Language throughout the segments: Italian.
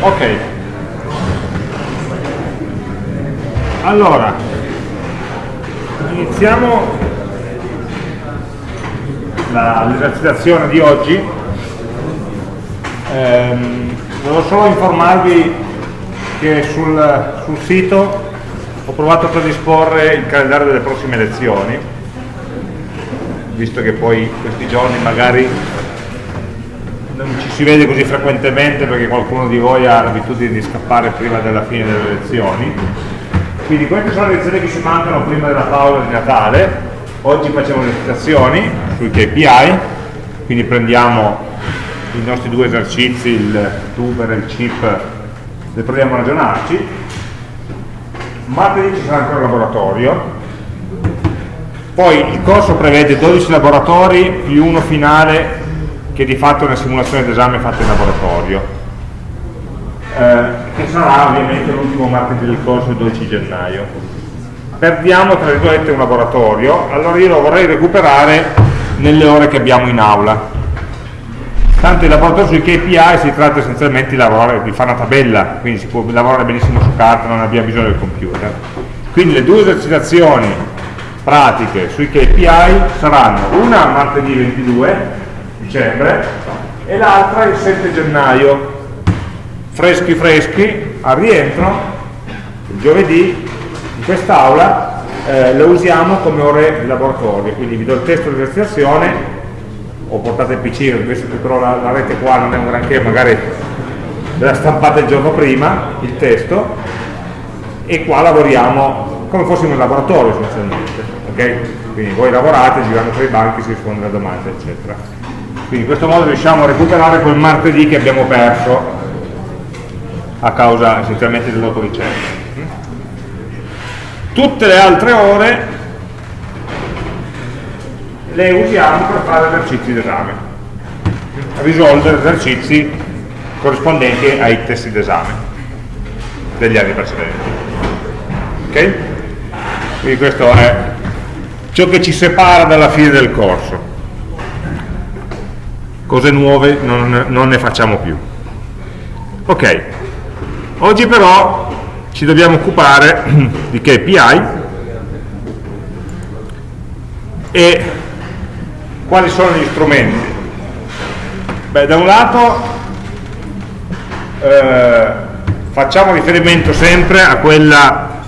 Ok. Allora, iniziamo l'esercitazione di oggi. Ehm, volevo solo informarvi che sul, sul sito ho provato a predisporre il calendario delle prossime lezioni, visto che poi questi giorni magari si vede così frequentemente perché qualcuno di voi ha l'abitudine di scappare prima della fine delle lezioni. Quindi queste sono le lezioni che ci mancano prima della pausa di Natale. Oggi facciamo le citazioni sui KPI, quindi prendiamo i nostri due esercizi, il tuber e il chip, ne proviamo a ragionarci. Martedì ci sarà ancora il laboratorio, poi il corso prevede 12 laboratori più uno finale che di fatto è una simulazione d'esame fatta in laboratorio, eh, che sarà ovviamente l'ultimo martedì del corso il 12 gennaio. Perdiamo tra virgolette un laboratorio, allora io lo vorrei recuperare nelle ore che abbiamo in aula. Tanto il laboratorio sui KPI si tratta essenzialmente di, lavorare, di fare una tabella, quindi si può lavorare benissimo su carta, non abbiamo bisogno del computer. Quindi le due esercitazioni pratiche sui KPI saranno una martedì 22 dicembre e l'altra il 7 gennaio. Freschi freschi al rientro il giovedì in quest'aula eh, lo usiamo come ore di laboratorio. Quindi vi do il testo di esercitazione o portate il PC che però la, la rete qua non è un granché magari ve la stampate il giorno prima il testo e qua lavoriamo come fossimo in laboratorio essenzialmente ok? quindi voi lavorate girando tra i banchi si risponde alle domande eccetera quindi in questo modo riusciamo a recuperare quel martedì che abbiamo perso a causa essenzialmente dell'autoricerca. Tutte le altre ore le usiamo per fare esercizi d'esame, risolvere esercizi corrispondenti ai testi d'esame degli anni precedenti. Ok? Quindi questo è ciò che ci separa dalla fine del corso cose nuove non, non ne facciamo più. Ok, oggi però ci dobbiamo occupare di KPI e quali sono gli strumenti. Beh, da un lato eh, facciamo riferimento sempre a quella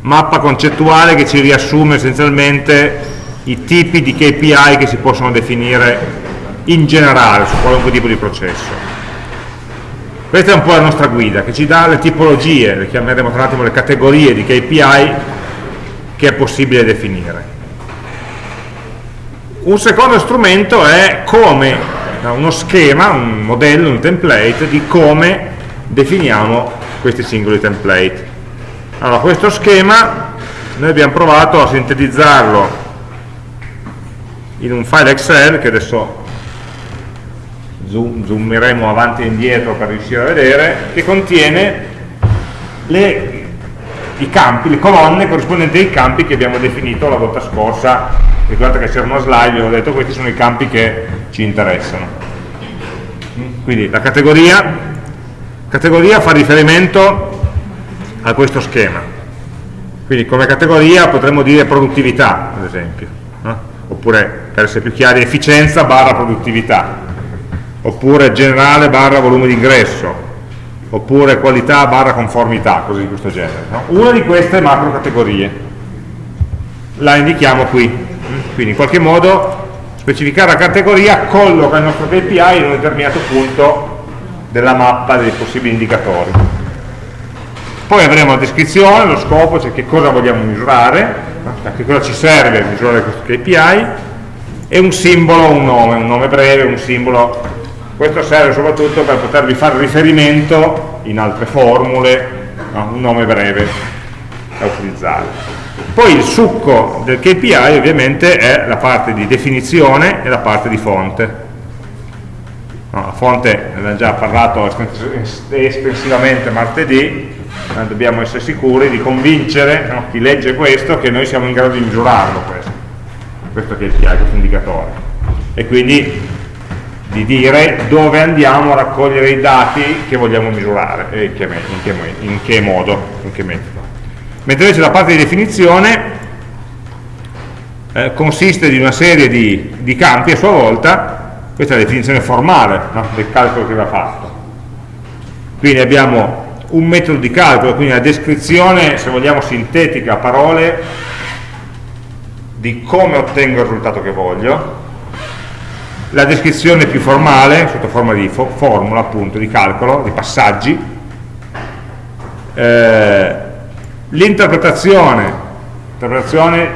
mappa concettuale che ci riassume essenzialmente i tipi di KPI che si possono definire in generale su qualunque tipo di processo. Questa è un po' la nostra guida, che ci dà le tipologie, le chiameremo tra attimo le categorie di KPI che è possibile definire. Un secondo strumento è come, uno schema, un modello, un template di come definiamo questi singoli template. Allora, questo schema noi abbiamo provato a sintetizzarlo in un file Excel che adesso zoom, zoomeremo avanti e indietro per riuscire a vedere, che contiene le, i campi, le colonne corrispondenti ai campi che abbiamo definito la volta scorsa. Ricordate che c'era una slide, ho detto questi sono i campi che ci interessano. Quindi la categoria, categoria fa riferimento a questo schema. Quindi come categoria potremmo dire produttività, ad esempio oppure per essere più chiari efficienza barra produttività, oppure generale barra volume di ingresso, oppure qualità barra conformità, cose di questo genere. No? Una di queste macro categorie la indichiamo qui, quindi in qualche modo specificare la categoria colloca il nostro KPI in un determinato punto della mappa dei possibili indicatori. Poi avremo la descrizione, lo scopo, cioè che cosa vogliamo misurare, a che cosa ci serve misurare questo KPI e un simbolo, un nome, un nome breve, un simbolo. Questo serve soprattutto per potervi fare riferimento in altre formule a un nome breve da utilizzare. Poi il succo del KPI ovviamente è la parte di definizione e la parte di fonte. No, la fonte ne abbiamo già parlato estensivamente martedì dobbiamo essere sicuri di convincere no, chi legge questo che noi siamo in grado di misurarlo questo, questo che è il PI, questo indicatore. E quindi di dire dove andiamo a raccogliere i dati che vogliamo misurare e in che, in che, in che modo, in che metodo. Mentre invece la parte di definizione eh, consiste di una serie di, di, campi a sua volta, questa è la definizione formale no? del calcolo che va fatto. Quindi abbiamo un metodo di calcolo, quindi la descrizione, se vogliamo, sintetica a parole di come ottengo il risultato che voglio, la descrizione più formale, sotto forma di fo formula appunto, di calcolo, di passaggi, eh, l'interpretazione, l'interpretazione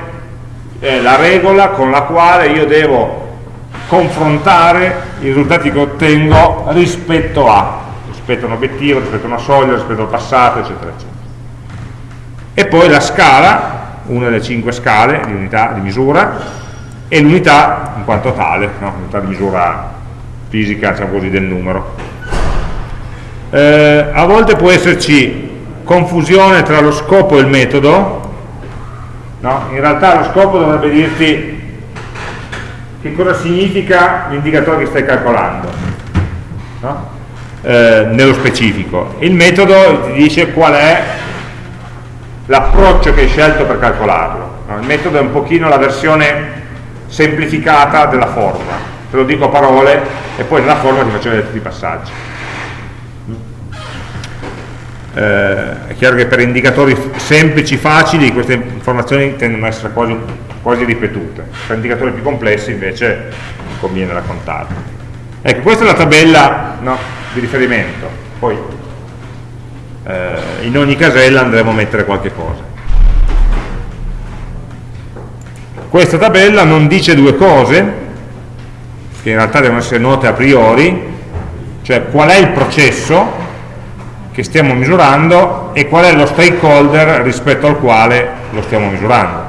è la regola con la quale io devo confrontare i risultati che ottengo rispetto a, rispetto a un obiettivo, rispetto a una soglia, rispetto al passato, eccetera, eccetera. E poi la scala, una delle cinque scale di unità di misura, e l'unità in quanto tale, no? l'unità di misura fisica diciamo così, del numero. Eh, a volte può esserci confusione tra lo scopo e il metodo, no? in realtà lo scopo dovrebbe dirti che cosa significa l'indicatore che stai calcolando, no? eh, nello specifico. Il metodo ti dice qual è l'approccio che hai scelto per calcolarlo. No? Il metodo è un pochino la versione semplificata della forma te lo dico a parole e poi nella forma ti faccio vedere tutti i passaggi eh, è chiaro che per indicatori semplici, facili queste informazioni tendono ad essere quasi, quasi ripetute per indicatori più complessi invece conviene raccontarli ecco questa è la tabella no, di riferimento poi eh, in ogni casella andremo a mettere qualche cosa Questa tabella non dice due cose, che in realtà devono essere note a priori, cioè qual è il processo che stiamo misurando e qual è lo stakeholder rispetto al quale lo stiamo misurando.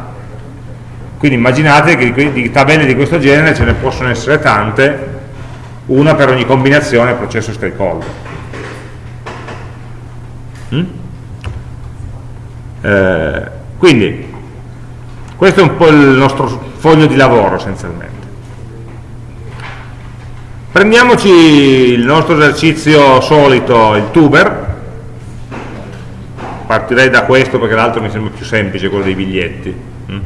Quindi immaginate che di tabelle di questo genere ce ne possono essere tante, una per ogni combinazione processo stakeholder. Eh, quindi questo è un po' il nostro foglio di lavoro essenzialmente. Prendiamoci il nostro esercizio solito, il tuber, partirei da questo perché l'altro mi sembra più semplice, quello dei biglietti, mm?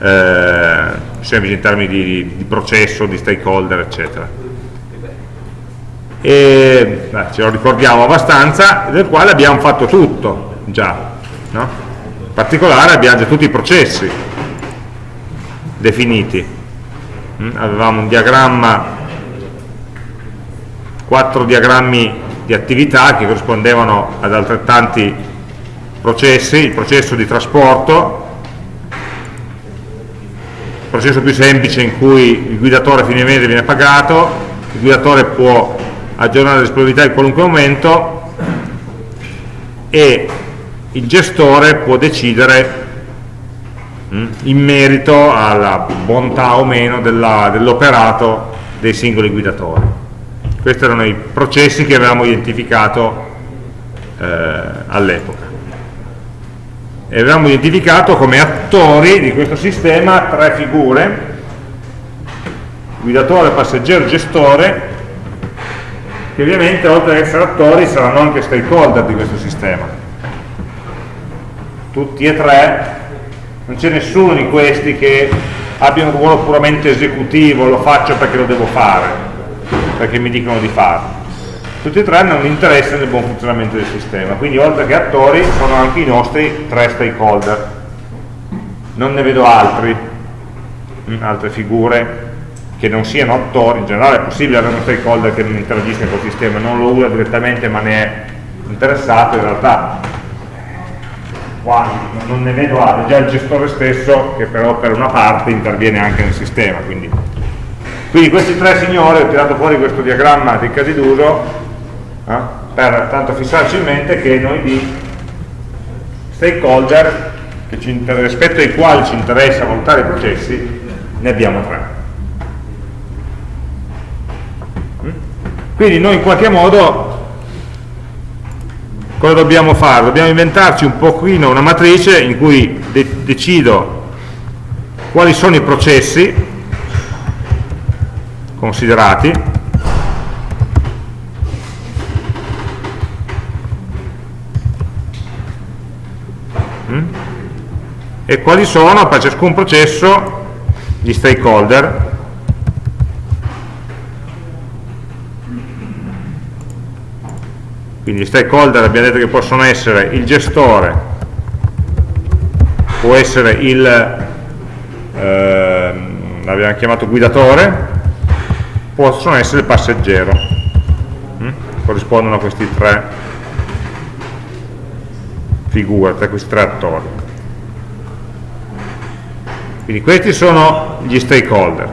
eh, semplice in termini di, di, processo, di stakeholder, eccetera. E beh, ce lo ricordiamo abbastanza, del quale abbiamo fatto tutto già, no? in particolare abbiamo già tutti i processi definiti mm? avevamo un diagramma quattro diagrammi di attività che corrispondevano ad altrettanti processi il processo di trasporto il processo più semplice in cui il guidatore a fine mese viene pagato il guidatore può aggiornare la disponibilità in qualunque momento e il gestore può decidere mm, in merito alla bontà o meno dell'operato dei singoli guidatori. Questi erano i processi che avevamo identificato eh, all'epoca. E avevamo identificato come attori di questo sistema tre figure, guidatore, passeggero, gestore, che ovviamente oltre ad essere attori saranno anche stakeholder di questo sistema tutti e tre, non c'è nessuno di questi che abbia un ruolo puramente esecutivo, lo faccio perché lo devo fare, perché mi dicono di farlo. Tutti e tre hanno un interesse nel buon funzionamento del sistema, quindi oltre che attori sono anche i nostri tre stakeholder. Non ne vedo altri, mm, altre figure che non siano attori, in generale è possibile avere uno stakeholder che non interagisca col sistema, non lo usa direttamente ma ne è interessato, in realtà quasi, non ne vedo altri, già il gestore stesso che però per una parte interviene anche nel sistema. Quindi, quindi questi tre signori, ho tirato fuori questo diagramma di casi d'uso eh, per tanto fissarci in mente che noi di stakeholder rispetto ai quali ci interessa valutare i processi ne abbiamo tre. Mm? Quindi noi in qualche modo cosa dobbiamo fare? Dobbiamo inventarci un pochino una matrice in cui de decido quali sono i processi considerati. Mm? E quali sono per ciascun processo gli stakeholder. Quindi gli stakeholder abbiamo detto che possono essere il gestore può essere il eh, l'abbiamo chiamato guidatore possono essere il passeggero. Hm? corrispondono a questi tre. Figure, a questi tre attori. Quindi questi sono gli stakeholder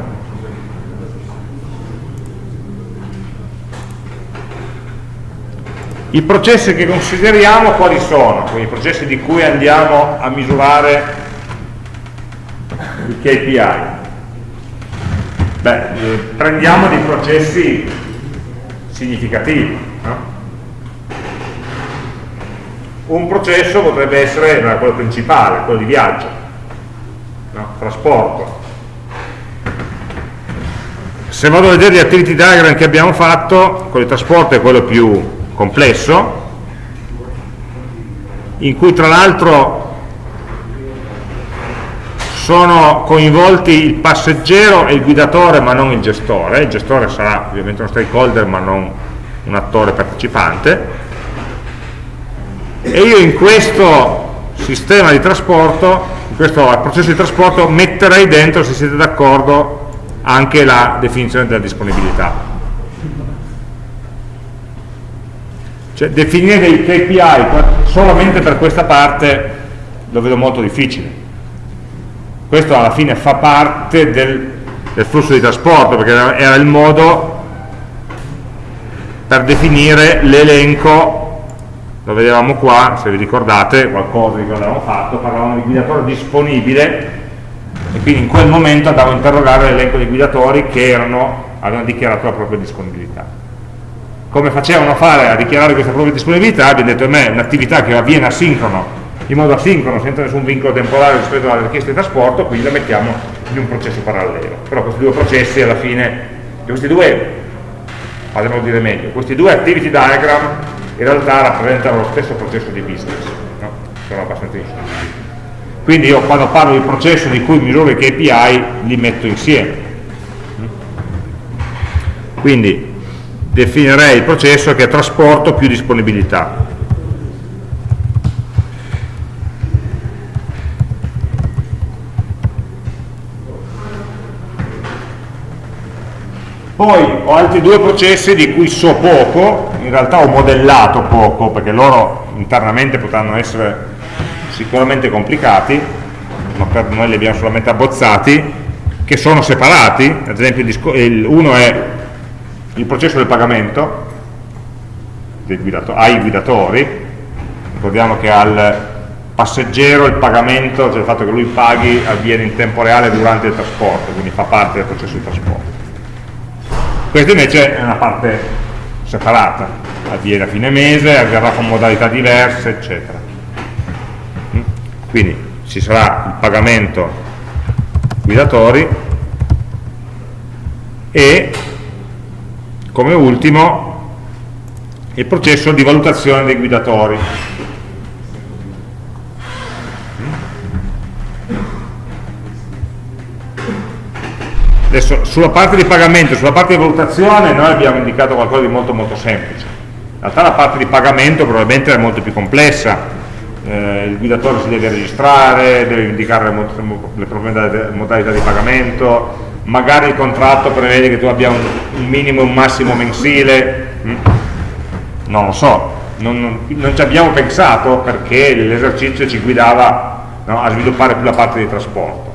I processi che consideriamo quali sono? Quindi i processi di cui andiamo a misurare i KPI. Beh, eh, prendiamo dei processi significativi. No? Un processo potrebbe essere no, quello principale, quello di viaggio, no? trasporto. Se vado a vedere gli activity diagram che abbiamo fatto, quello di trasporto è quello più complesso in cui tra l'altro sono coinvolti il passeggero e il guidatore ma non il gestore, il gestore sarà ovviamente uno stakeholder ma non un attore partecipante. E io in questo sistema di trasporto, in questo processo di trasporto metterei dentro, se siete d'accordo, anche la definizione della disponibilità Cioè definire dei KPI solamente per questa parte lo vedo molto difficile. Questo alla fine fa parte del, del flusso di trasporto, perché era il modo per definire l'elenco, lo vedevamo qua, se vi ricordate, qualcosa di che avevamo fatto, parlavamo di guidatore disponibile e quindi in quel momento andavo a interrogare l'elenco di guidatori che erano, avevano dichiarato la propria disponibilità come facevano a fare a dichiarare questa propria disponibilità, abbiamo detto a me un'attività che avviene asincrono, in modo asincrono, senza nessun vincolo temporale rispetto alla richiesta di trasporto, quindi la mettiamo in un processo parallelo. Però questi due processi alla fine, questi due, fatemelo dire meglio, questi due activity diagram in realtà rappresentano lo stesso processo di business, no? sono abbastanza insieme. Quindi io quando parlo di processo di cui misuro i KPI li metto insieme. Quindi definirei il processo che è trasporto più disponibilità. Poi ho altri due processi di cui so poco, in realtà ho modellato poco, perché loro internamente potranno essere sicuramente complicati, ma per noi li abbiamo solamente abbozzati, che sono separati, ad esempio uno è il processo del pagamento guidato, ai guidatori, ricordiamo che al passeggero il pagamento, cioè il fatto che lui paghi, avviene in tempo reale durante il trasporto, quindi fa parte del processo di trasporto. Questa invece è una parte separata, avviene a fine mese, avverrà con modalità diverse, eccetera. Mm? Quindi ci sarà il pagamento guidatori e come ultimo il processo di valutazione dei guidatori. Adesso sulla parte di pagamento, sulla parte di valutazione noi abbiamo indicato qualcosa di molto molto semplice. In realtà la parte di pagamento probabilmente è molto più complessa, eh, il guidatore si deve registrare, deve indicare le, le modalità di pagamento, magari il contratto prevede che tu abbia un, un minimo e un massimo mensile, mm? non lo so, non, non, non, ci abbiamo pensato perché l'esercizio ci guidava no, a sviluppare più la parte di trasporto.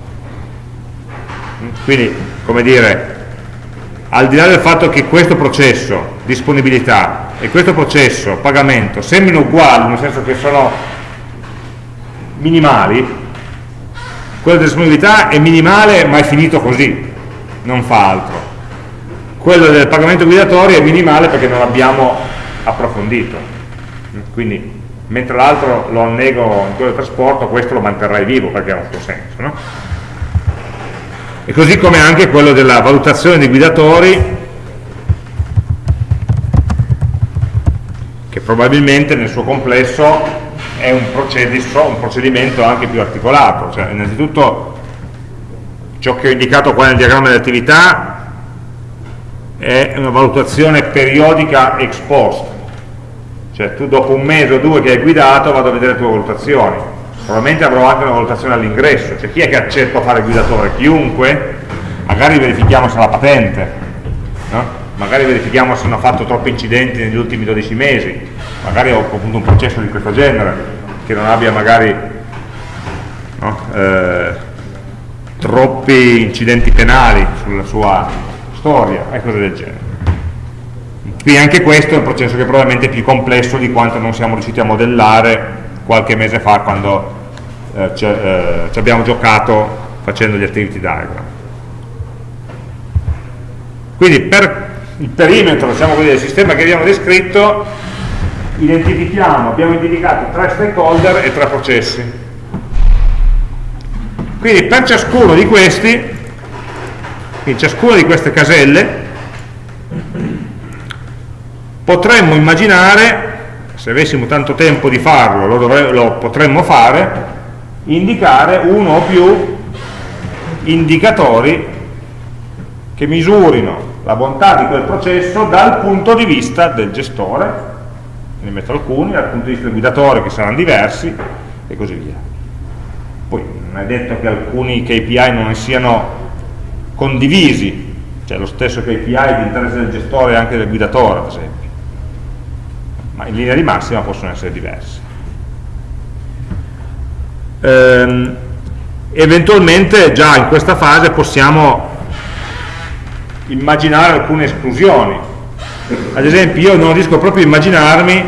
Mm? Quindi, come dire, al di là del fatto che questo processo, disponibilità, e questo processo, pagamento, sembrino uguali, nel senso che sono minimali, quello di disponibilità è minimale ma è finito così, non fa altro. Quello del pagamento obbligatorio è minimale perché non l'abbiamo approfondito. Quindi, mentre l'altro lo annego in quello del trasporto, questo lo manterrai vivo perché ha un suo senso. No? E così come anche quello della valutazione dei guidatori, che probabilmente nel suo complesso è un, un procedimento anche più articolato, cioè, innanzitutto ciò che ho indicato qua nel diagramma di attività è una valutazione periodica ex post, cioè tu dopo un mese o due che hai guidato vado a vedere le tue valutazioni, probabilmente avrò anche una valutazione all'ingresso, cioè chi è che accetta a fare il guidatore? Chiunque, magari verifichiamo se ha la patente, no? magari verifichiamo se hanno fatto troppi incidenti negli ultimi 12 mesi, magari ho appunto un processo di questo genere, che non abbia magari no, eh, troppi incidenti penali sulla sua storia e cose del genere. Quindi anche questo è un processo che probabilmente è più complesso di quanto non siamo riusciti a modellare qualche mese fa quando eh, ci, eh, ci abbiamo giocato facendo gli activity diagram. Quindi per il perimetro diciamo così, del sistema che abbiamo descritto identifichiamo, abbiamo indicato tre stakeholder e tre processi quindi per ciascuno di questi in ciascuna di queste caselle potremmo immaginare se avessimo tanto tempo di farlo lo, lo potremmo fare indicare uno o più indicatori che misurino la bontà di quel processo dal punto di vista del gestore, ne metto alcuni, dal punto di vista del guidatore che saranno diversi e così via. Poi non è detto che alcuni KPI non siano condivisi, cioè lo stesso KPI di interesse del gestore e anche del guidatore ad esempio, ma in linea di massima possono essere diversi. Ehm, eventualmente già in questa fase possiamo immaginare alcune esclusioni ad esempio io non riesco proprio a immaginarmi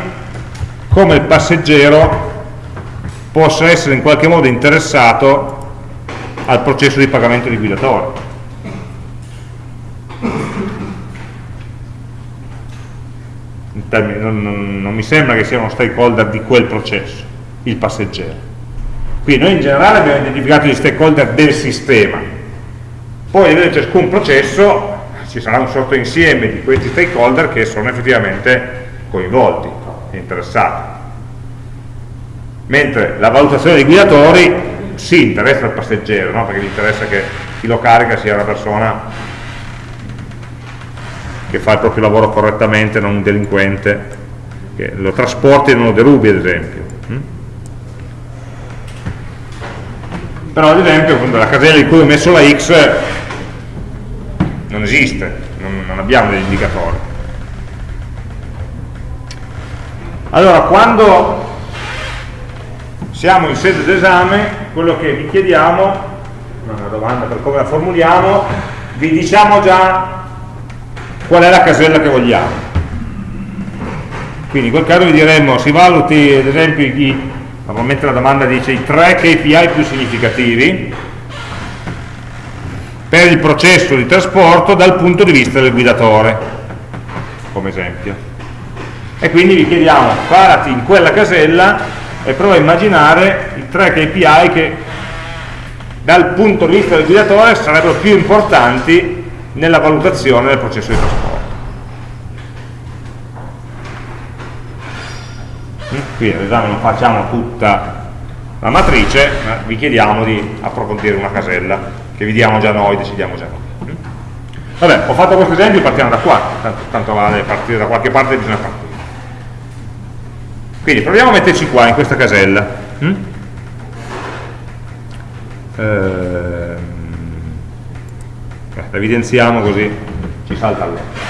come il passeggero possa essere in qualche modo interessato al processo di pagamento di guidatore. Non, non, non mi sembra che sia uno stakeholder di quel processo il passeggero. Quindi noi in generale abbiamo identificato gli stakeholder del sistema. Poi in ciascun processo ci sarà un sottoinsieme di questi stakeholder che sono effettivamente coinvolti, interessati. Mentre la valutazione dei guidatori si interessa al passeggero, no? perché gli interessa che chi lo carica sia una persona che fa il proprio lavoro correttamente, non un delinquente, che lo trasporti e non lo derubi ad esempio. Mm? Però ad esempio la casella in cui ho messo la X non esiste, non, non abbiamo degli indicatori. Allora, quando siamo in sede d'esame, quello che vi chiediamo, una domanda per come la formuliamo, vi diciamo già qual è la casella che vogliamo. Quindi in quel caso vi diremmo, si valuti ad esempio, i, normalmente la domanda dice i tre KPI più significativi, per il processo di trasporto dal punto di vista del guidatore, come esempio. E quindi vi chiediamo, parati in quella casella e prova a immaginare i tre KPI che dal punto di vista del guidatore sarebbero più importanti nella valutazione del processo di trasporto. Mm? Qui all'esame non facciamo tutta la matrice, ma vi chiediamo di approfondire una casella che vediamo già noi, decidiamo già noi. Vabbè, ho fatto questo esempio, partiamo da qua, tanto, tanto vale partire da qualche parte bisogna partire. Quindi proviamo a metterci qua, in questa casella. Mm? Ehm, la evidenziamo così ci salta all'occhio.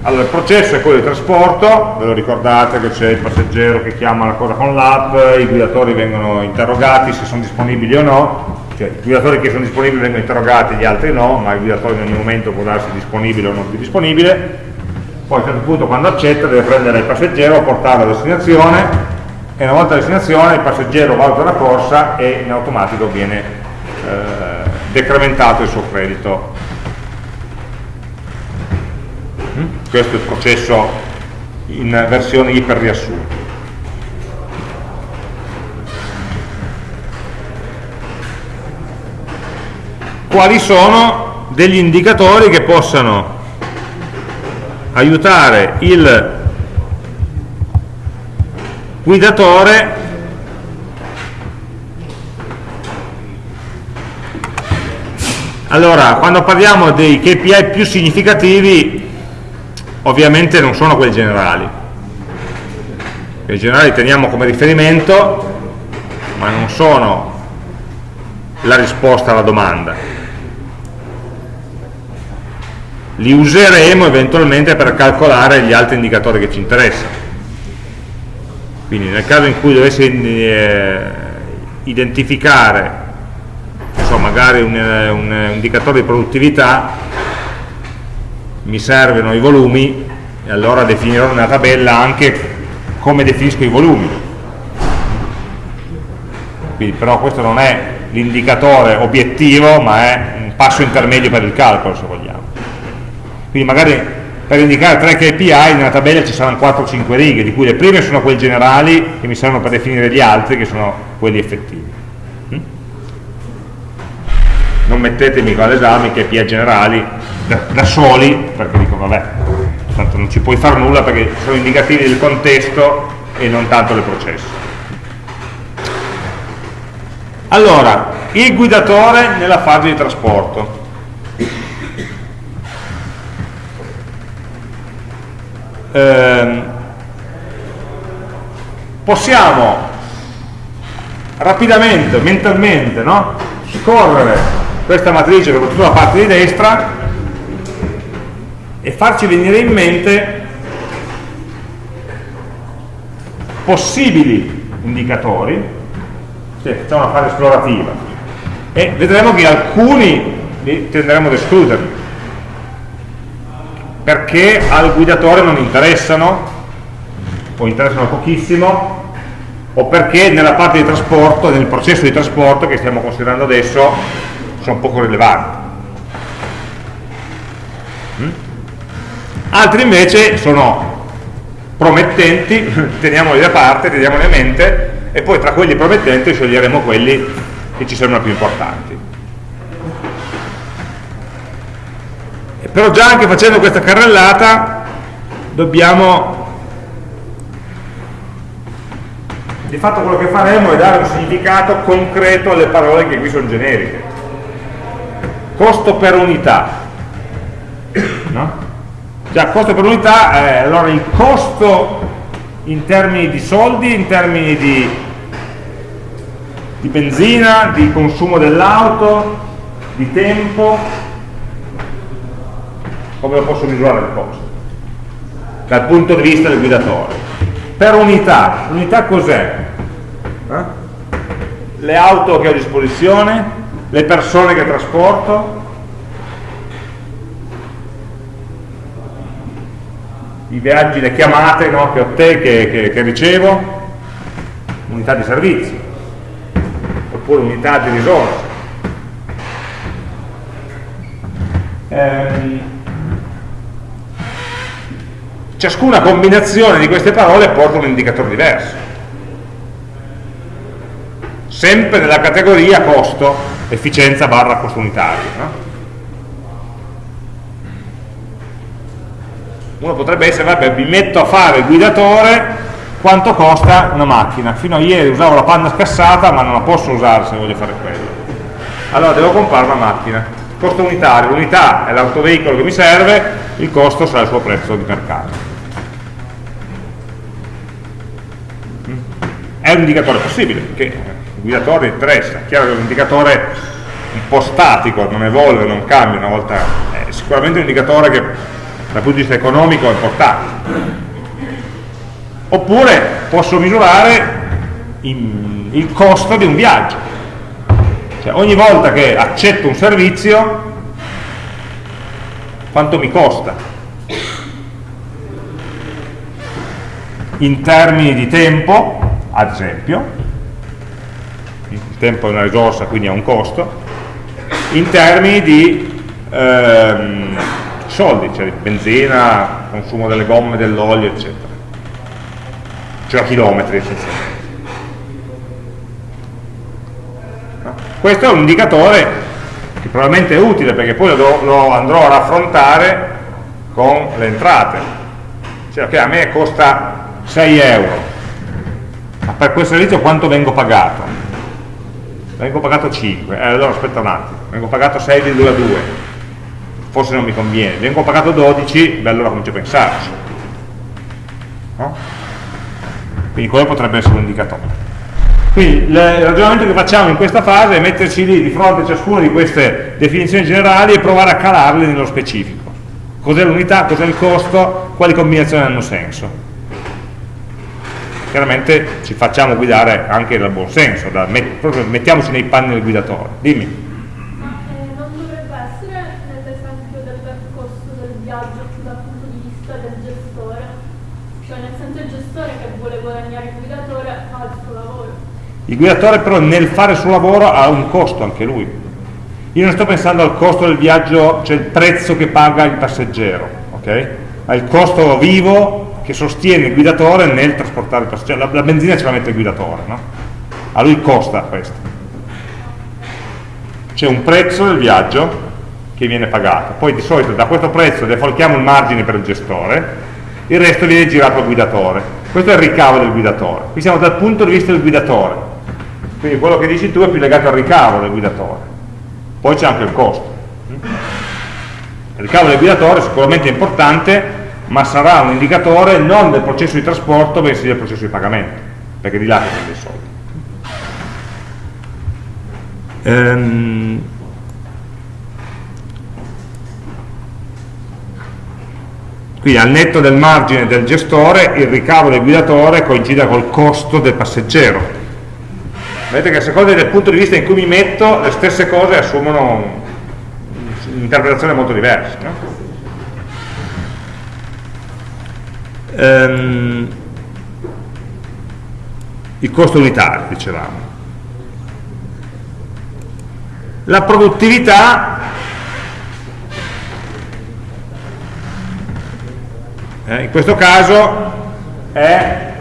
Allora, il processo è quello di trasporto, ve lo ricordate che c'è il passeggero che chiama la cosa con l'app, i guidatori vengono interrogati se sono disponibili o no, cioè i guidatori che sono disponibili vengono interrogati, gli altri no, ma il guidatore in ogni momento può darsi disponibile o non più disponibile, poi a un certo punto quando accetta deve prendere il passeggero, portarlo a destinazione e una volta a destinazione il passeggero valuta la corsa e in automatico viene eh, decrementato il suo credito. Questo è il processo in versione iper riassunta quali sono degli indicatori che possano aiutare il guidatore allora quando parliamo dei KPI più significativi ovviamente non sono quelli generali. I generali teniamo come riferimento ma non sono la risposta alla domanda li useremo eventualmente per calcolare gli altri indicatori che ci interessano. Quindi nel caso in cui dovessi eh, identificare so, magari un, eh, un, un indicatore di produttività mi servono i volumi e allora definirò nella tabella anche come definisco i volumi. Quindi però questo non è l'indicatore obiettivo ma è un passo intermedio per il calcolo se vogliamo quindi magari per indicare tre KPI nella tabella ci saranno 4-5 righe, di cui le prime sono quelle generali che mi servono per definire gli altri, che sono quelli effettivi. Mm? Non mettetemi con l'esame i KPI generali da, da, soli, perché dico vabbè, tanto non ci puoi fare nulla perché sono indicativi del contesto e non tanto del processo. Allora, il guidatore nella fase di trasporto. Ehm, possiamo rapidamente, mentalmente, no? scorrere questa matrice, soprattutto la parte di destra, e farci venire in mente possibili indicatori, sì, facciamo una fase esplorativa, e vedremo che alcuni li tenderemo ad escluderli perché al guidatore non interessano o interessano pochissimo o perché nella parte di trasporto, nel processo di trasporto che stiamo considerando adesso sono poco rilevanti mm? altri invece sono promettenti teniamoli da parte, teniamoli a mente e poi tra quelli promettenti sceglieremo quelli che ci sembrano più importanti però già anche facendo questa carrellata dobbiamo di fatto quello che faremo è dare un significato concreto alle parole che qui sono generiche costo per unità no? già costo per unità eh, allora il costo in termini di soldi in termini di, di benzina di consumo dell'auto di tempo come lo posso misurare il costo dal punto di vista del guidatore. Per unità, unità cos'è? Eh? le auto che ho a disposizione? Le persone che trasporto? I viaggi, le chiamate no, che ho te, che, che, che ricevo? Unità di servizio. Oppure unità di risorse. Ehm, ciascuna combinazione di queste parole porta un indicatore diverso. Sempre nella categoria costo efficienza barra costo unitario no? uno potrebbe essere vabbè mi metto a fare il guidatore quanto costa una macchina? Fino a ieri usavo la panna scassata ma non la posso usare se voglio fare quello. Allora devo comprare una macchina. Costo unitario, l'unità è l'autoveicolo che mi serve il costo sarà il suo prezzo di mercato è un indicatore possibile, perché il guidatore interessa, è chiaro che è un indicatore un po' statico, non evolve, non cambia una volta, è sicuramente un indicatore che dal punto di vista economico è importante. Oppure posso misurare il costo di un viaggio, cioè ogni volta che accetto un servizio quanto mi costa? In termini di tempo ad esempio, il tempo è una risorsa quindi ha un costo, in termini di ehm, soldi, cioè benzina, consumo delle gomme, dell'olio, eccetera, cioè chilometri essenzialmente. Questo è un indicatore che probabilmente è utile perché poi lo, lo andrò a raffrontare con le entrate. Cioè, ok, a me costa 6 euro ma per quel servizio quanto vengo pagato? vengo pagato 5 eh, allora aspetta un attimo vengo pagato 6,2 forse non mi conviene vengo pagato 12 beh allora comincio a pensarci no? quindi quello potrebbe essere un indicatore quindi il ragionamento che facciamo in questa fase è metterci lì di fronte a ciascuna di queste definizioni generali e provare a calarle nello specifico. Cos'è l'unità, cos'è il costo, quali combinazioni hanno senso. Chiaramente ci facciamo guidare anche dal buon senso, da met proprio mettiamoci nei panni del guidatore. Dimmi. Ma eh, non dovrebbe essere nell'esempio del costo del viaggio dal punto di vista del gestore? Cioè nel senso il gestore che vuole guadagnare il guidatore fa il suo lavoro. Il guidatore però nel fare il suo lavoro ha un costo anche lui. Io non sto pensando al costo del viaggio, cioè il prezzo che paga il passeggero, ok? Ha il costo vivo che sostiene il guidatore nel trasportare il passeggero. La, la benzina ce la mette il guidatore, no? A lui costa questo. C'è un prezzo del viaggio che viene pagato, poi di solito da questo prezzo defalchiamo il margine per il gestore, il resto viene girato al guidatore. Questo è il ricavo del guidatore. Qui siamo dal punto di vista del guidatore quindi quello che dici tu è più legato al ricavo del guidatore. Poi c'è anche il costo. Il ricavo del guidatore è sicuramente importante, ma sarà un indicatore non del processo di trasporto, bensì del processo di pagamento, perché di là che prende i soldi. Ehm, quindi al netto del margine del gestore il ricavo del guidatore coincide col costo del passeggero vedete che a seconda del punto di vista in cui mi metto le stesse cose assumono un'interpretazione molto diversa no? Ehm, il costo unitario dicevamo la produttività eh, in questo caso è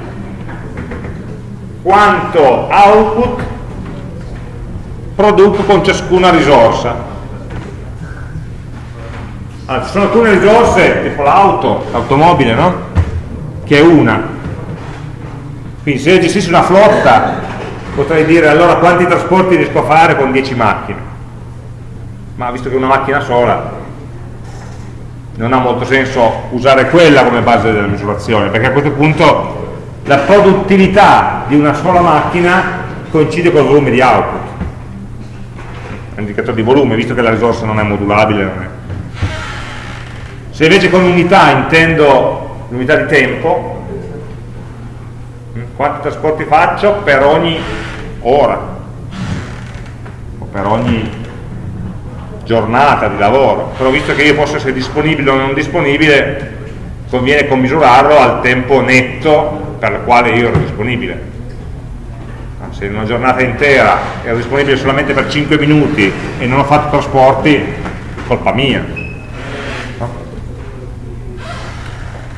quanto output produco con ciascuna risorsa. Allora, ci sono alcune risorse, tipo l'auto, l'automobile, no? Che è una. Quindi se io gestissi una flotta, potrei dire allora quanti trasporti riesco a fare con 10 macchine. Ma visto che è una macchina sola, non ha molto senso usare quella come base della misurazione, perché a questo punto la produttività di una sola macchina coincide col volume di output è un indicatore di volume visto che la risorsa non è modulabile non è. se invece con unità intendo l'unità di tempo mm, quanti trasporti faccio per ogni ora o per ogni giornata di lavoro però visto che io posso essere disponibile o non disponibile conviene commisurarlo al tempo netto per la quale io ero disponibile. Se in una giornata intera ero disponibile solamente per 5 minuti e non ho fatto trasporti, colpa mia.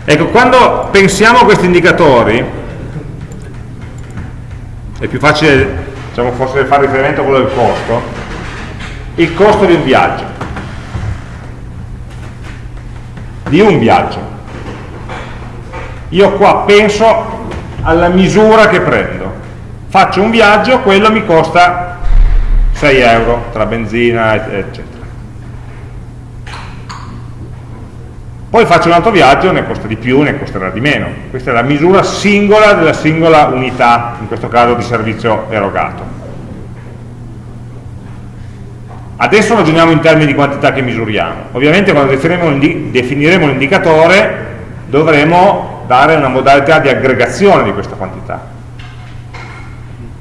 Ecco, quando pensiamo a questi indicatori, è più facile, diciamo, forse fare riferimento a quello del costo, il costo di un viaggio, di un viaggio. Io qua penso alla misura che prendo. Faccio un viaggio, quello mi costa 6 euro tra benzina, eccetera. Poi faccio un altro viaggio, ne costa di più, ne costerà di meno. Questa è la misura singola della singola unità, in questo caso di servizio erogato. Adesso ragioniamo in termini di quantità che misuriamo. Ovviamente quando definiremo l'indicatore dovremo dare una modalità di aggregazione di questa quantità.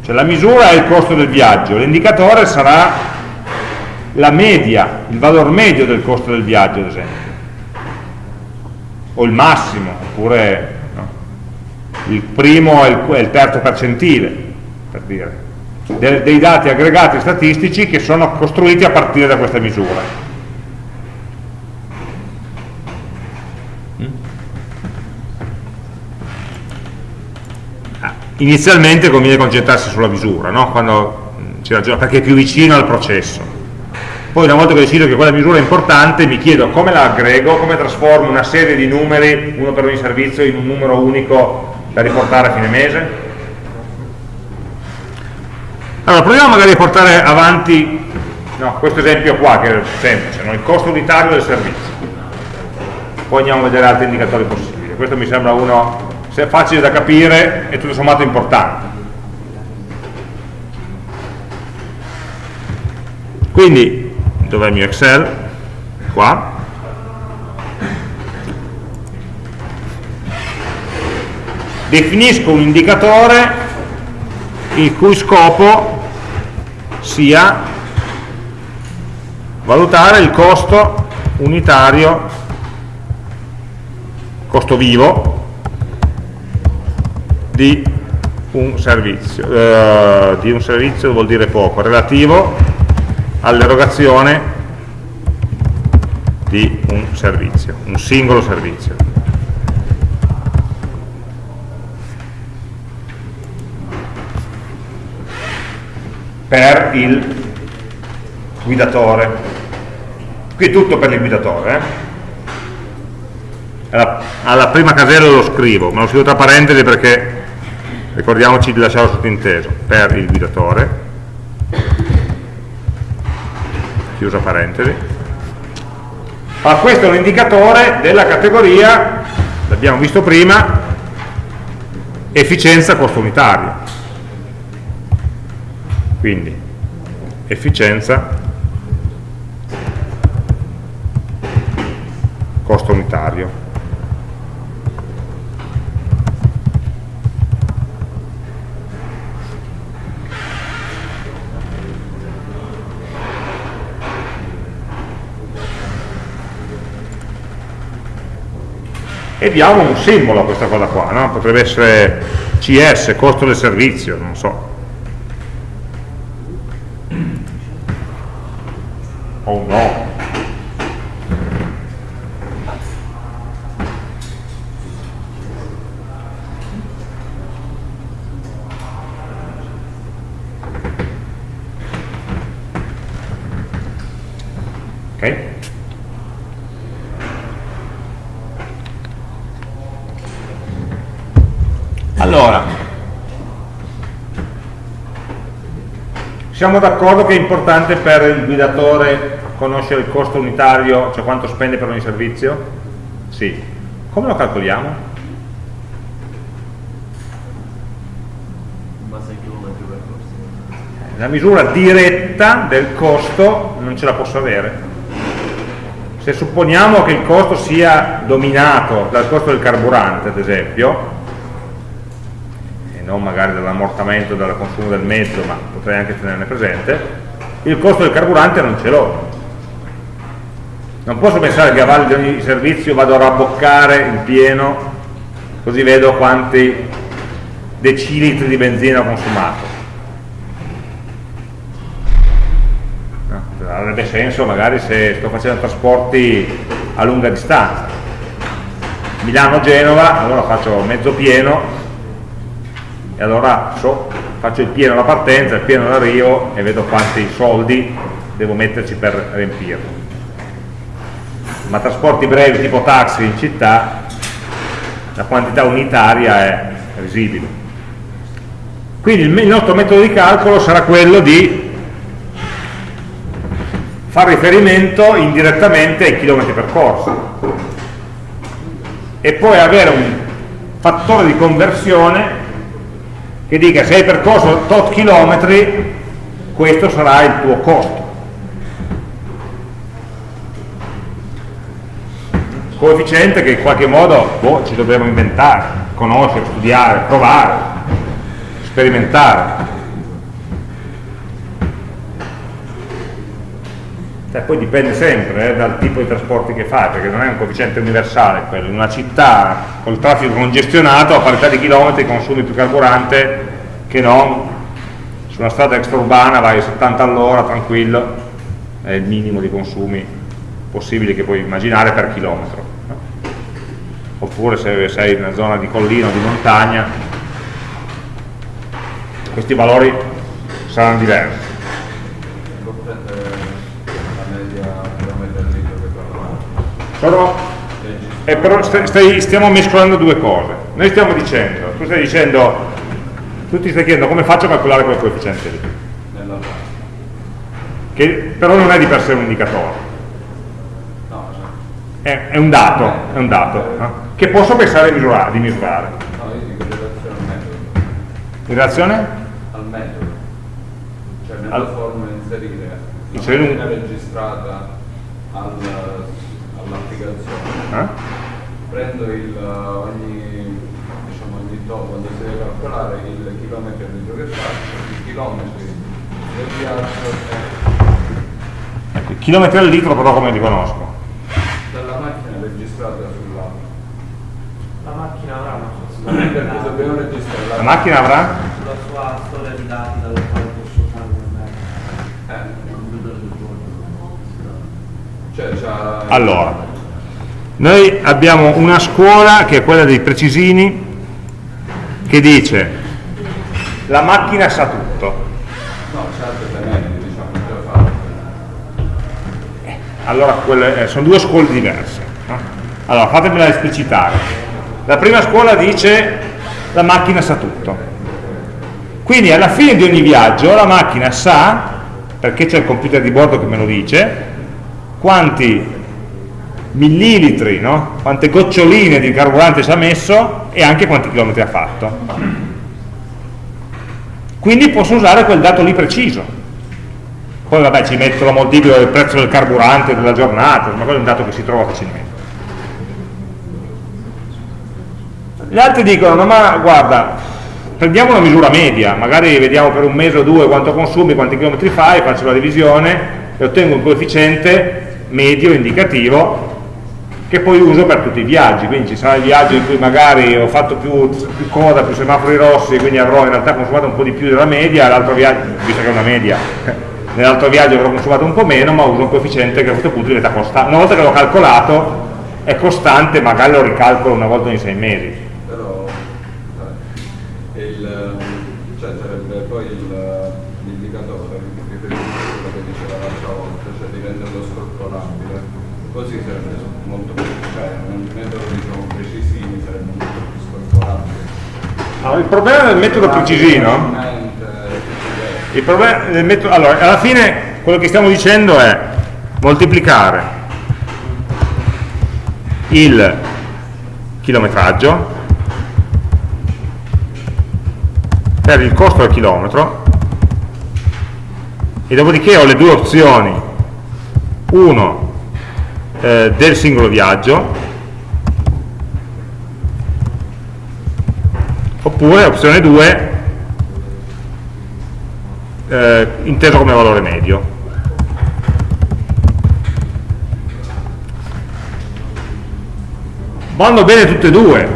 Cioè la misura è il costo del viaggio, l'indicatore sarà la media, il valore medio del costo del viaggio, ad esempio, o il massimo, oppure no? il primo e il, il, terzo percentile, per dire, De, dei dati aggregati statistici che sono costruiti a partire da questa misura. inizialmente conviene concentrarsi sulla misura, no? Quando si ragiona, perché è più vicino al processo. Poi una volta che decido che quella misura è importante, mi chiedo come la aggrego, come trasformo una serie di numeri, uno per ogni servizio, in un numero unico da riportare a fine mese. Allora, proviamo magari a portare avanti no, questo esempio qua, che è semplice, no? il costo unitario del servizio. Poi andiamo a vedere altri indicatori possibili. Questo mi sembra uno facile da capire e tutto sommato importante. Quindi, dov'è il mio Excel? Qua. Definisco un indicatore il cui scopo sia valutare il costo unitario, costo vivo, di un servizio, eh, di un servizio vuol dire poco, relativo all'erogazione di un servizio, un singolo servizio. per il guidatore. Qui è tutto per il guidatore. Eh? Alla, alla, prima casella lo scrivo, ma lo scrivo tra parentesi perché ricordiamoci di lasciarlo sottinteso. Per il guidatore. Chiusa parentesi. Allora, questo è un indicatore della categoria, l'abbiamo visto prima, efficienza costo unitario quindi efficienza costo unitario e diamo un simbolo a questa cosa qua no? potrebbe essere CS, costo del servizio non so Oh no. Ok? Allora, siamo d'accordo che è importante per il guidatore conoscere il costo unitario, cioè quanto spende per ogni servizio? Sì. Come lo calcoliamo? La misura diretta del costo non ce la posso avere. Se supponiamo che il costo sia dominato dal costo del carburante, ad esempio, dall'ammortamento, dal consumo del mezzo, ma potrei anche tenerne presente, il costo del carburante non ce l'ho, non posso pensare che a valle di ogni servizio vado a rabboccare il pieno così vedo quanti decilitri di benzina ho consumato. Avrebbe senso magari se sto facendo trasporti a lunga distanza. Milano-Genova allora faccio mezzo pieno e allora so, faccio il pieno alla partenza, il pieno all'arrivo e vedo quanti soldi devo metterci per riempirlo. Ma trasporti brevi tipo taxi in città la quantità unitaria è risibile. Quindi il nostro metodo di calcolo sarà quello di fare riferimento indirettamente ai chilometri percorsi e poi avere un fattore di conversione che dica se hai percorso tot chilometri questo sarà il tuo costo coefficiente che in qualche modo boh, ci dobbiamo inventare, conoscere, studiare, provare, sperimentare. Cioè, poi dipende sempre eh, dal tipo di trasporti che fai, perché non è un coefficiente universale quello. In una città col traffico congestionato, a parità di chilometri, consumi più carburante che non su una strada extraurbana vai a 70 all'ora, tranquillo, è il minimo di consumi possibili che puoi immaginare per chilometro oppure se sei in una zona di collina o di montagna questi valori saranno diversi Sono, eh, però stai, stiamo mescolando due cose noi stiamo dicendo tu stai dicendo tu ti stai chiedendo come faccio a calcolare quel coefficiente lì che però non è di per sé un indicatore. È, è un dato, è un dato no? che posso pensare di misurare. Di misurare. in relazione al metodo. Cioè nella Al- forma inserire Inserire un- registrata al- all'applicazione. Eh? Prendo il, ogni, diciamo, ogni tot, quando si deve calcolare il chilometro di giro che faccio, i chilometri del viaggio e Ecco, i chilometri al litro però come li conosco? dalla macchina registrata sull'app. La macchina avrà una sua storia di Perché dati, dobbiamo registrare La macchina avrà? la sua storia di dati dalla quale posso usare metodo. Eh, Il computer del giorno. cioè c'ha... Allora, noi abbiamo una scuola che è quella dei precisini che dice la macchina sa tutto. No, medie, diciamo, già fatte. Allora, quelle, eh, sono due scuole diverse. no? Allora, fatemela esplicitare. La prima scuola dice la macchina sa tutto. Quindi alla fine di ogni viaggio la macchina sa, perché c'è il computer di bordo che me lo dice, quanti millilitri, no? quante goccioline di carburante ci ha messo e anche quanti chilometri ha fatto. Quindi posso usare quel dato lì preciso. Poi vabbè ci metto la moltiplico del prezzo del carburante della giornata, ma quello è un dato che si trova facilmente. Gli altri dicono, no ma guarda, prendiamo una misura media, magari vediamo per un mese o due quanto consumi, quanti chilometri fai, faccio la divisione e ottengo un coefficiente medio indicativo che poi uso per tutti i viaggi, quindi ci sarà il viaggio in cui magari ho fatto più, più coda, più semafori rossi, quindi avrò in realtà consumato un po' di più della media, l'altro viaggio, visto che è una media, nell'altro viaggio avrò consumato un po' meno, ma uso un coefficiente che a questo punto diventa costante. Una volta che l'ho calcolato è costante, magari lo ricalcolo una volta ogni sei mesi. Allora, il problema del metodo precisino Il problema del metodo, allora, alla fine quello che stiamo dicendo è moltiplicare il chilometraggio per il costo al chilometro e dopodiché ho le due opzioni uno eh, del singolo viaggio oppure opzione 2 eh, inteso come valore medio. Vanno bene tutte e due.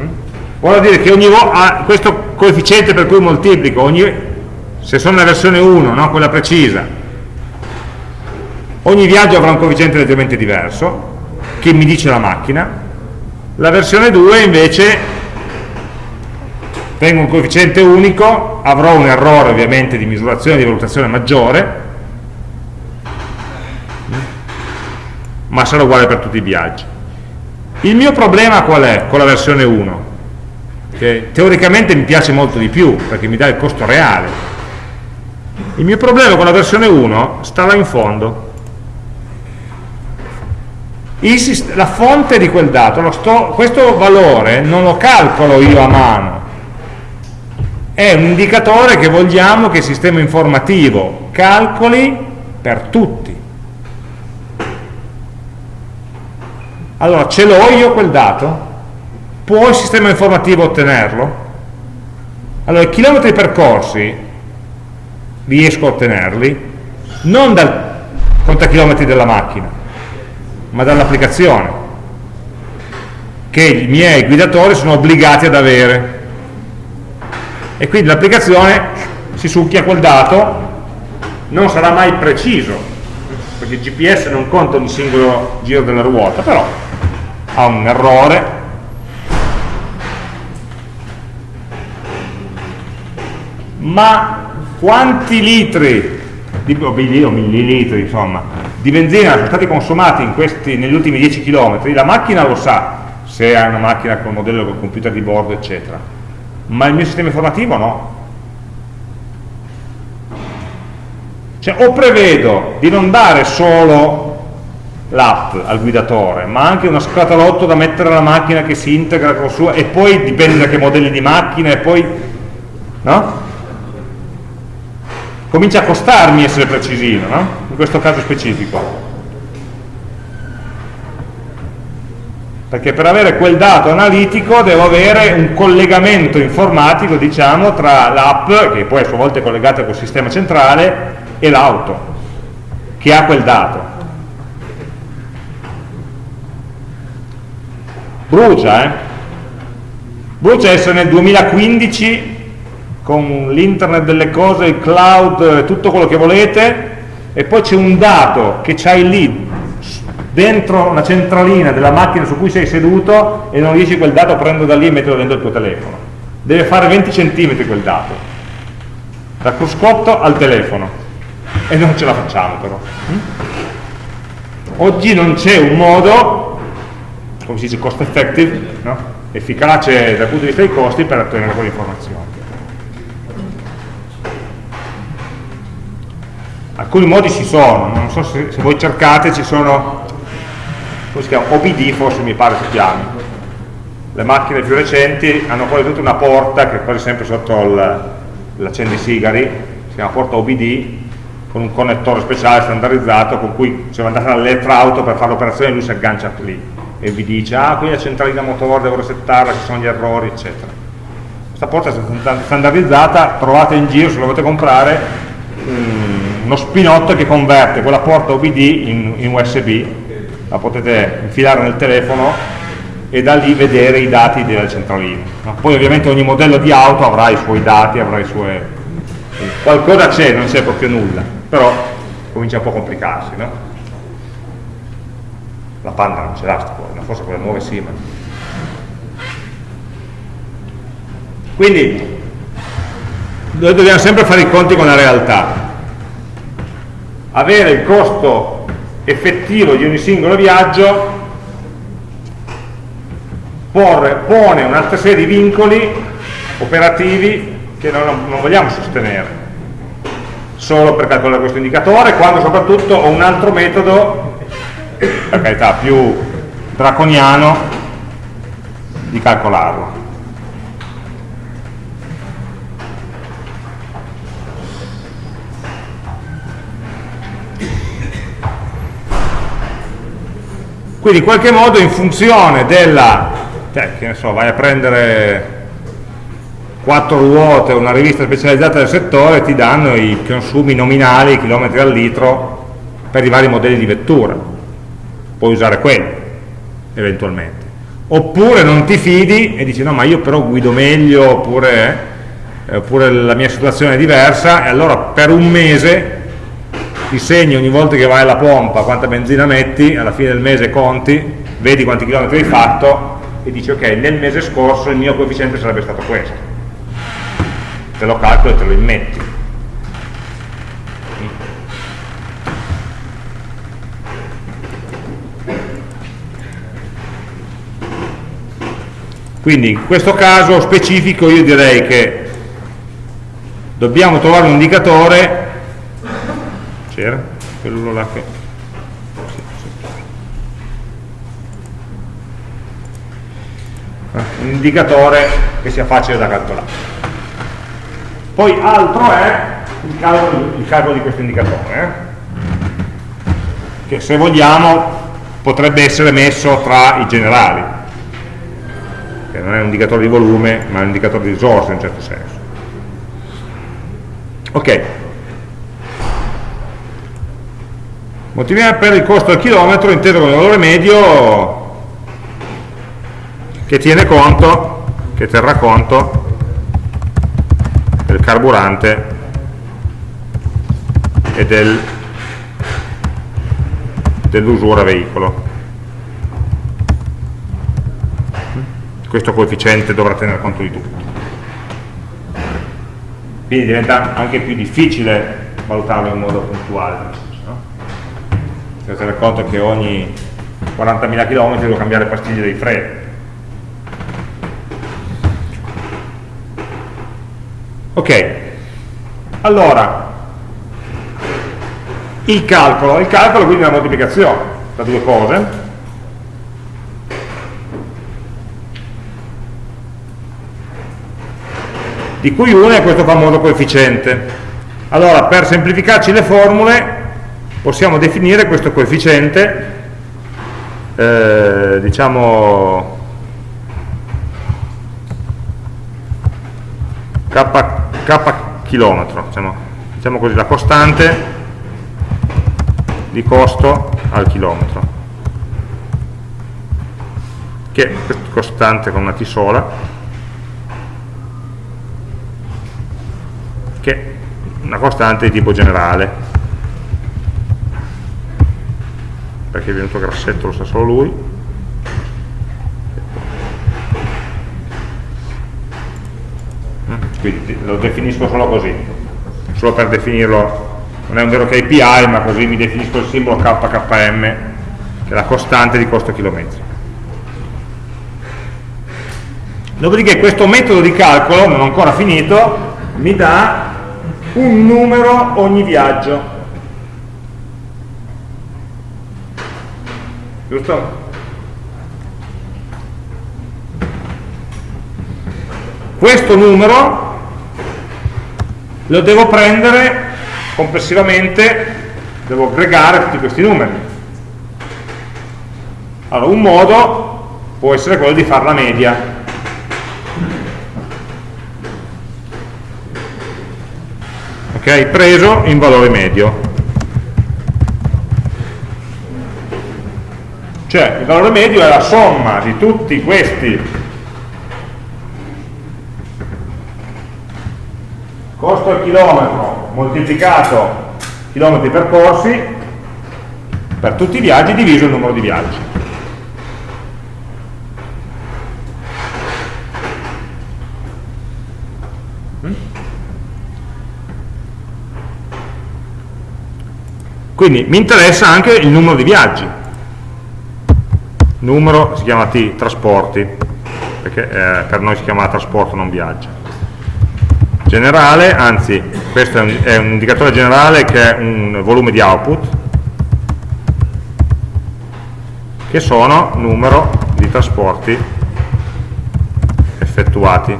Mm? Vuol dire che ogni volta questo coefficiente per cui moltiplico, ogni, se sono nella versione 1, no, quella precisa, ogni viaggio avrà un coefficiente leggermente diverso, che mi dice la macchina, la versione 2 invece tengo un coefficiente unico, avrò un errore ovviamente di misurazione e di valutazione maggiore, ma sarà uguale per tutti i viaggi. Il mio problema qual è con la versione 1? Che teoricamente mi piace molto di più, perché mi dà il costo reale. Il mio problema con la versione 1 sta là in fondo. Il la fonte di quel dato, sto- questo valore non lo calcolo io a mano, è un indicatore che vogliamo che il sistema informativo calcoli per tutti. Allora, ce l'ho io quel dato? Può il sistema informativo ottenerlo? Allora, i chilometri percorsi riesco a ottenerli non dal contachilometri della macchina, ma dall'applicazione che i miei guidatori sono obbligati ad avere. E quindi l'applicazione si succhia quel dato non sarà mai preciso perché il GPS non conta ogni singolo giro della ruota però ha un errore. Ma quanti litri di, o milli- o millilitri insomma di benzina sono stati consumati questi- negli ultimi 10 km la macchina lo sa se è una macchina con modello con computer di bordo eccetera. Ma il mio sistema informativo no. Cioè o prevedo di non dare solo l'app al guidatore, ma anche uno scatolotto da mettere alla macchina che si integra con sua e poi dipende da che modelli di macchina e poi no? Comincia a costarmi essere precisino no? in questo caso specifico perché per avere quel dato analitico devo avere un collegamento informatico diciamo tra l'app che poi a sua volta è collegata col sistema centrale e l'auto che ha quel dato brucia, eh? brucia essere nel 2015 con l'internet delle cose, il cloud, tutto quello che volete e poi c'è un dato che c'hai lì dentro una centralina della macchina su cui sei seduto e non riesci quel dato a prendere da lì e metterlo dentro il tuo telefono. Deve fare 20 cm quel dato. Dal cruscotto al telefono. E non ce la facciamo però. Hm? oggi non c'è un modo come si dice, cost effective, no? efficace dal punto di vista dei costi per ottenere quelle Alcuni modi ci sono, non so se, se voi cercate, ci sono, come si chiama, OBD forse mi pare si chiami. Le macchine più recenti hanno quasi tutta una porta che è quasi sempre sotto l'accendisigari, si chiama porta OBD, con un connettore speciale standardizzato con cui se andate all'elettrauto per fare l'operazione lui si aggancia lì e vi dice ah qui la centralina motore devo resettarla, ci sono gli errori eccetera questa porta è standardizzata trovate in giro se la volete comprare um, uno spinotto che converte quella porta OBD in, in USB la potete infilare nel telefono e da lì vedere i dati della centralina poi ovviamente ogni modello di auto avrà i suoi dati avrà i suoi qualcosa c'è, non c'è proprio nulla però comincia un po' a complicarsi no? la Panda non ce l'ha forse le nuove sì, ma... Quindi noi dobbiamo sempre fare i conti con la realtà. Avere il costo effettivo di ogni singolo viaggio pone un'altra serie di vincoli operativi che non, non vogliamo sostenere solo per calcolare questo indicatore, quando soprattutto ho un altro metodo per carità più draconiano di calcolarlo quindi in qualche modo in funzione della cioè, che ne so, vai a prendere quattro ruote una rivista specializzata del settore ti danno i consumi nominali, i chilometri al litro per i vari modelli di vettura. Puoi usare quello eventualmente. Oppure non ti fidi e dici no ma io però guido meglio oppure, eh, oppure la mia situazione è diversa e allora per un mese ti segni ogni volta che vai alla pompa quanta benzina metti alla fine del mese conti vedi quanti chilometri hai fatto e dici ok nel mese scorso il mio coefficiente sarebbe stato questo. Te lo calcolo e te lo immetti. Quindi in questo caso specifico io direi che dobbiamo trovare un indicatore, c'era? Quello là che... un indicatore che sia facile da calcolare. Poi altro è il calcolo, il calcolo di questo indicatore, eh? che se vogliamo potrebbe essere messo tra i generali che non è un indicatore di volume ma è un indicatore di risorse in certo senso ok moltiplichiamo per il costo al chilometro inteso come valore medio che tiene conto che terrà conto del carburante e del, dell'usura veicolo questo coefficiente dovrà tenere conto di tutto. Quindi diventa anche più difficile valutarlo in modo puntuale. Devo tenere conto che ogni 40.000 km devo cambiare pastiglie dei freni. Ok, allora, il calcolo, il calcolo quindi è una moltiplicazione tra due cose, di cui una è questo famoso coefficiente. Allora, per semplificarci le formule, possiamo definire questo coefficiente, eh, diciamo, k, k chilometro, diciamo, diciamo così, la costante di costo al chilometro che è costante con una t sola che è una costante di tipo generale perché è venuto grassetto lo sa solo lui. Mm, quindi lo definisco solo così. Solo per definirlo non è un vero KPI ma così mi definisco il simbolo KKM che è la costante di costo chilometri dopodiché questo metodo di calcolo non ancora finito mi dà un numero ogni viaggio giusto? questo numero lo devo prendere complessivamente devo aggregare tutti questi numeri. Allora, un modo può essere quello di fare la media. Ok, preso in valore medio. Cioè, il valore medio è la somma di tutti questi costo al chilometro moltiplicato chilometri percorsi per tutti i viaggi diviso il numero di viaggi. Quindi mi interessa anche il numero di viaggi. Numero si chiama T, trasporti, perché eh, per noi si chiama trasporto, non viaggio generale, anzi questo è un, è un indicatore generale che è un volume di output, che sono numero di trasporti effettuati.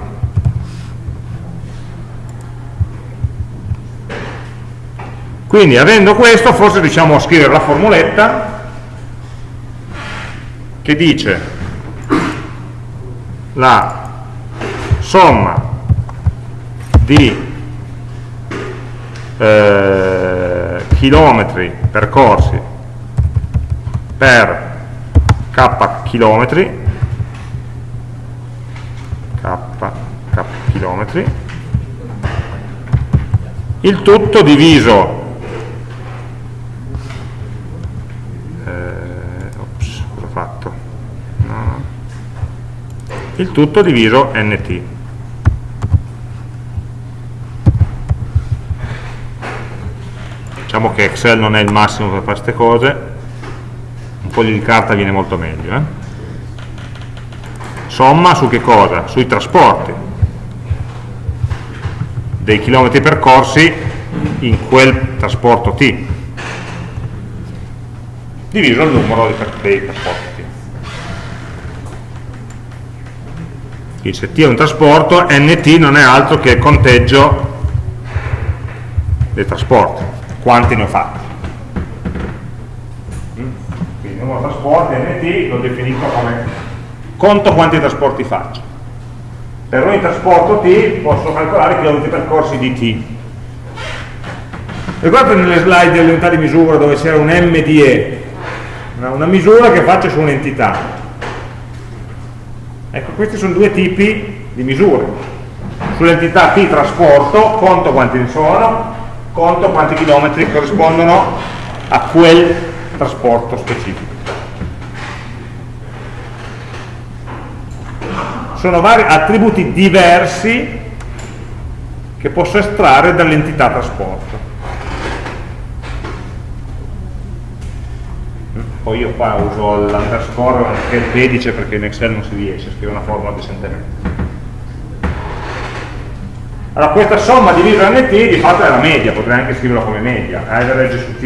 Quindi avendo questo forse riusciamo a scrivere la formuletta che dice? La somma di eh, chilometri percorsi per k chilometri k, k chilometri il tutto diviso eh, ops, cosa ho fatto? No. Il tutto diviso nt diciamo che Excel non è il massimo per fare queste cose. Un foglio di carta viene molto meglio eh? somma su che cosa? sui trasporti. Dei chilometri percorsi in quel trasporto T. Diviso il numero dei trasporti Se T è un trasporto NT non è altro che il conteggio dei trasporti quanti ne ho fatti. Mm? Quindi il numero trasporti NT l'ho definito come conto quanti trasporti faccio. Per ogni trasporto T posso calcolare i chilometri percorsi di T. Ricordate nelle slide delle unità di misura dove c'era un MDE, una misura che faccio su un'entità. Ecco, questi sono due tipi di misure. Sull'entità T trasporto, conto quanti ne sono, conto quanti chilometri corrispondono a quel trasporto specifico. Sono vari attributi diversi che posso estrarre dall'entità trasporto. Poi io qua uso l'underscore anche il pedice perché in Excel non si riesce a scrivere una formula decentemente. Allora questa somma divisa nt di fatto è la media, potrei anche scriverla come media, average su t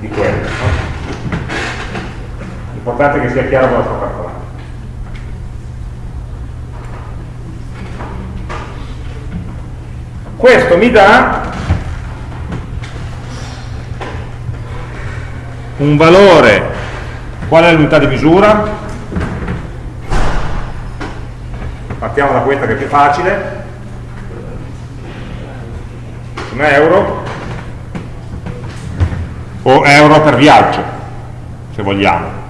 di quello. L'importante è che sia chiaro cosa sto calcolando. Questo mi dà un valore, qual è l'unità di misura? Partiamo da questa che è più facile, sono euro o euro per viaggio, se vogliamo.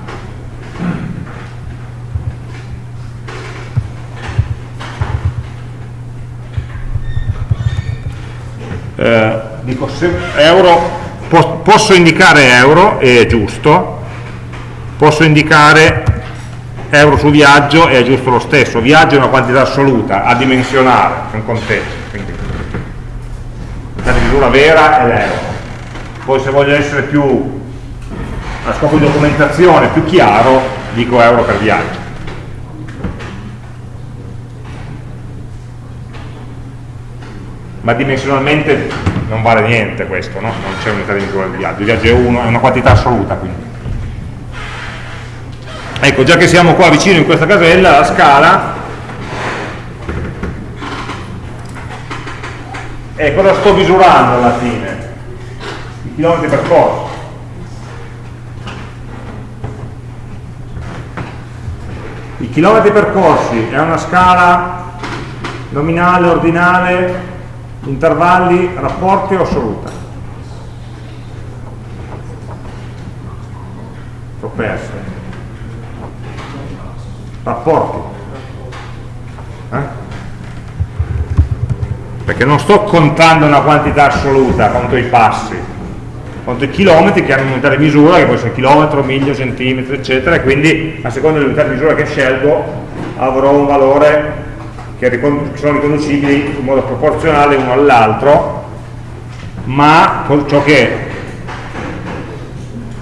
Eh, dico se euro posso indicare euro e è giusto, posso indicare euro su viaggio e è giusto lo stesso, viaggio è una quantità assoluta, adimensionale, è un contesto, quindi la misura vera è l'euro. Poi se voglio essere più a scopo di documentazione, più chiaro, dico euro per viaggio. Ma dimensionalmente non vale niente questo, no? non c'è unità di misura del viaggio, il viaggio è, uno, è una quantità assoluta quindi. Ecco, già che siamo qua vicino in questa casella, la scala e cosa sto misurando alla fine? I chilometri percorsi. I chilometri percorsi è una scala nominale, ordinale, intervalli, rapporti o assoluta? L'ho perso. Rapporti. Eh? Perché non sto contando una quantità assoluta, conto i passi, conto i chilometri che hanno un'unità di misura, che può essere chilometro, miglio, centimetro, eccetera, e quindi a seconda dell'unità di misura che scelgo avrò un valore che sono riconducibili in modo proporzionale uno all'altro, ma ciò che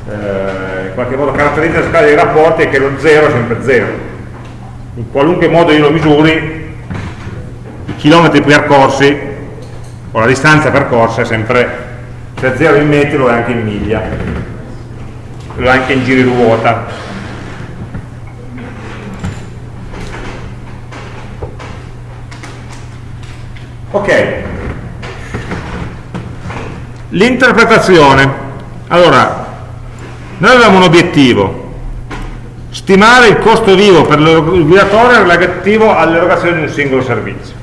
eh, in qualche modo caratterizza la scala dei rapporti è che lo 0 è sempre 0. In qualunque modo io lo misuri, i chilometri percorsi o la distanza percorsa è sempre, se è 0 in metri lo è anche in miglia, lo è anche in giri ruota. Ok. L'interpretazione. Allora, noi avevamo un obiettivo, stimare il costo vivo per il guidatore relativo all'erogazione di un singolo servizio.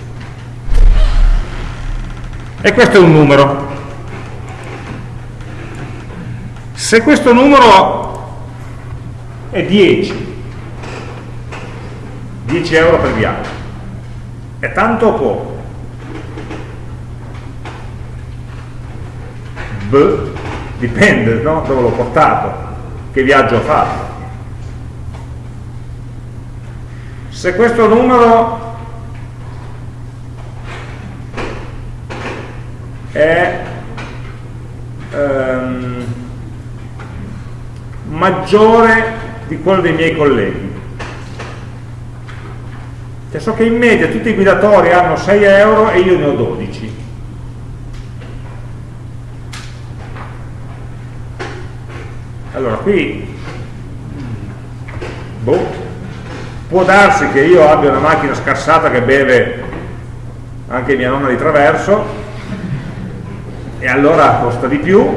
E questo è un numero. Se questo numero è 10, 10 euro per viaggio, è tanto o poco? B, dipende no? dove l'ho portato, che viaggio ho fatto. Se questo numero è ehm, maggiore di quello dei miei colleghi, cioè so che in media tutti i guidatori hanno 6 euro e io ne ho 12 allora qui boh, può darsi che io abbia una macchina scassata che beve anche mia nonna di traverso e allora costa di più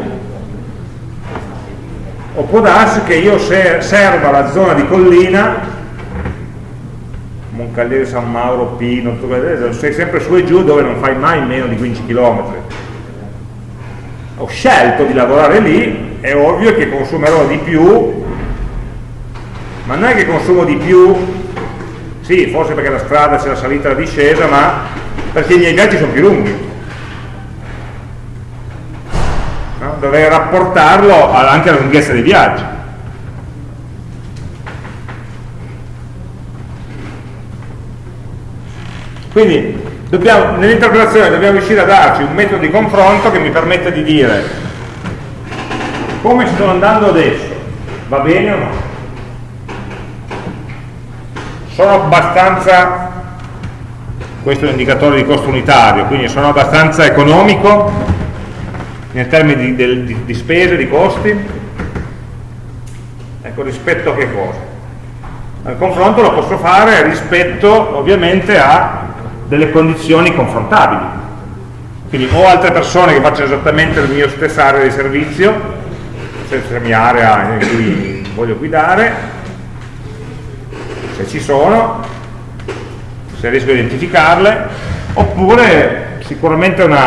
o può darsi che io serva la zona di collina Moncaliere, San Mauro, Pino, sei sempre su e giù dove non fai mai meno di 15 km ho scelto di lavorare lì è ovvio che consumerò di più, ma non è che consumo di più, sì, forse perché la strada c'è la salita e la discesa, ma perché i miei viaggi sono più lunghi. No? Dovrei rapportarlo anche alla lunghezza dei viaggi. Quindi nell'interpretazione dobbiamo riuscire a darci un metodo di confronto che mi permetta di dire come sto andando adesso? Va bene o no? Sono abbastanza questo è un indicatore di costo unitario, quindi sono abbastanza economico nei termini di, di, di spese, di costi, ecco rispetto a che cosa? Il confronto lo posso fare rispetto ovviamente a delle condizioni confrontabili. Quindi ho altre persone che facciano esattamente la mia stessa area di servizio, la stessa mia area in cui voglio guidare, se ci sono, se riesco a identificarle, oppure sicuramente un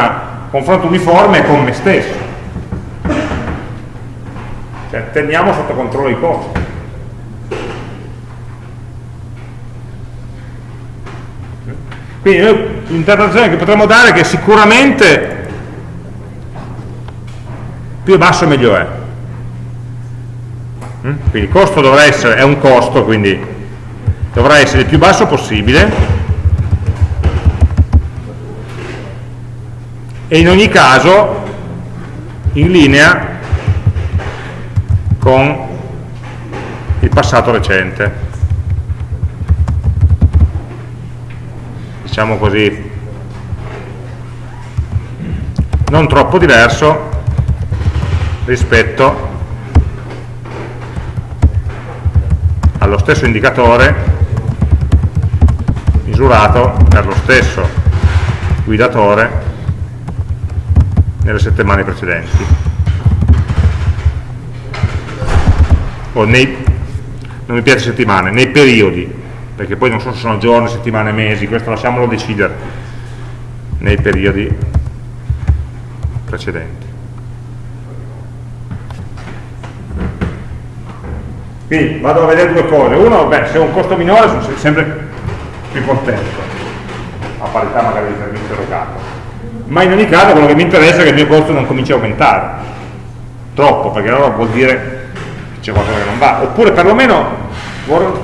confronto uniforme con me stesso. Cioè, teniamo sotto controllo i costi. Quindi l'interpretazione che potremmo dare è che sicuramente più basso meglio è. Mm? Quindi il costo dovrà essere, è un costo, quindi dovrà essere il più basso possibile e in ogni caso in linea con il passato recente diciamo così non troppo diverso rispetto allo stesso indicatore misurato per lo stesso guidatore nelle settimane precedenti. O nei non mi piace settimane, nei periodi perché poi non so se sono giorni, settimane, mesi questo lasciamolo decidere nei periodi precedenti quindi vado a vedere due cose. Uno, beh, se ho un costo minore sono sempre più contento. A parità magari di servizio erogato ma in ogni caso quello che mi interessa è che il mio costo non cominci a aumentare. Troppo, perché allora vuol dire c'è qualcosa che non va. Oppure perlomeno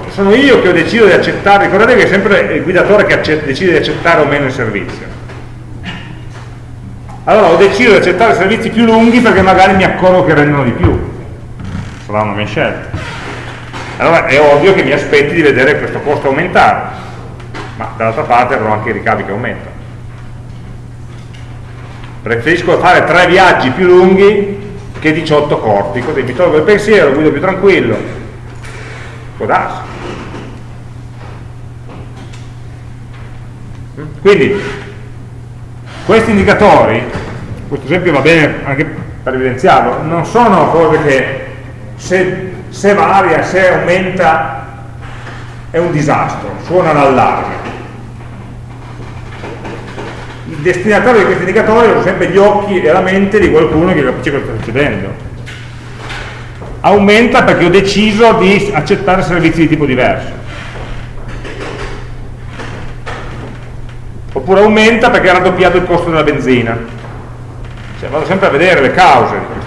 sono io che ho deciso di accettare ricordate che è sempre il guidatore che decide di accettare o meno il servizio. Allora ho deciso di accettare servizi più lunghi perché magari mi accorgo che rendono di più. Sarà una mia scelta allora è ovvio che mi aspetti di vedere questo costo aumentare ma dall'altra parte avrò anche i ricavi che aumentano preferisco fare tre viaggi più lunghi che 18 corti, così mi tolgo il pensiero, guido più tranquillo, può darsi. Quindi, questi indicatori, questo esempio va bene anche per evidenziarlo, non sono cose che se, se varia, se aumenta è un disastro, suona l'allarme. Il destinatario di questi indicatori sono sempre gli occhi e la mente di qualcuno che capisce cosa sta succedendo. Aumenta perché ho deciso di accettare servizi di tipo diverso. Oppure aumenta perché ha raddoppiato il costo della benzina. Cioè, vado sempre a vedere le cause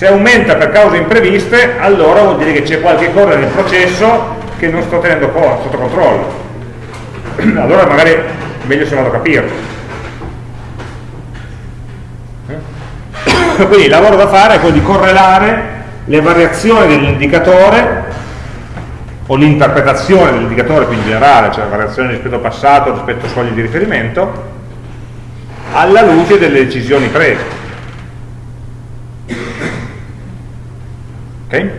se aumenta per cause impreviste allora vuol dire che c'è qualche cosa nel processo che non sto tenendo sotto controllo allora magari meglio se vado a capirlo. Eh? Quindi il lavoro da fare è quello di correlare le variazioni dell'indicatore o l'interpretazione dell'indicatore più in generale, cioè la variazione rispetto al passato, rispetto a soglie di riferimento, alla luce delle decisioni prese. Okay?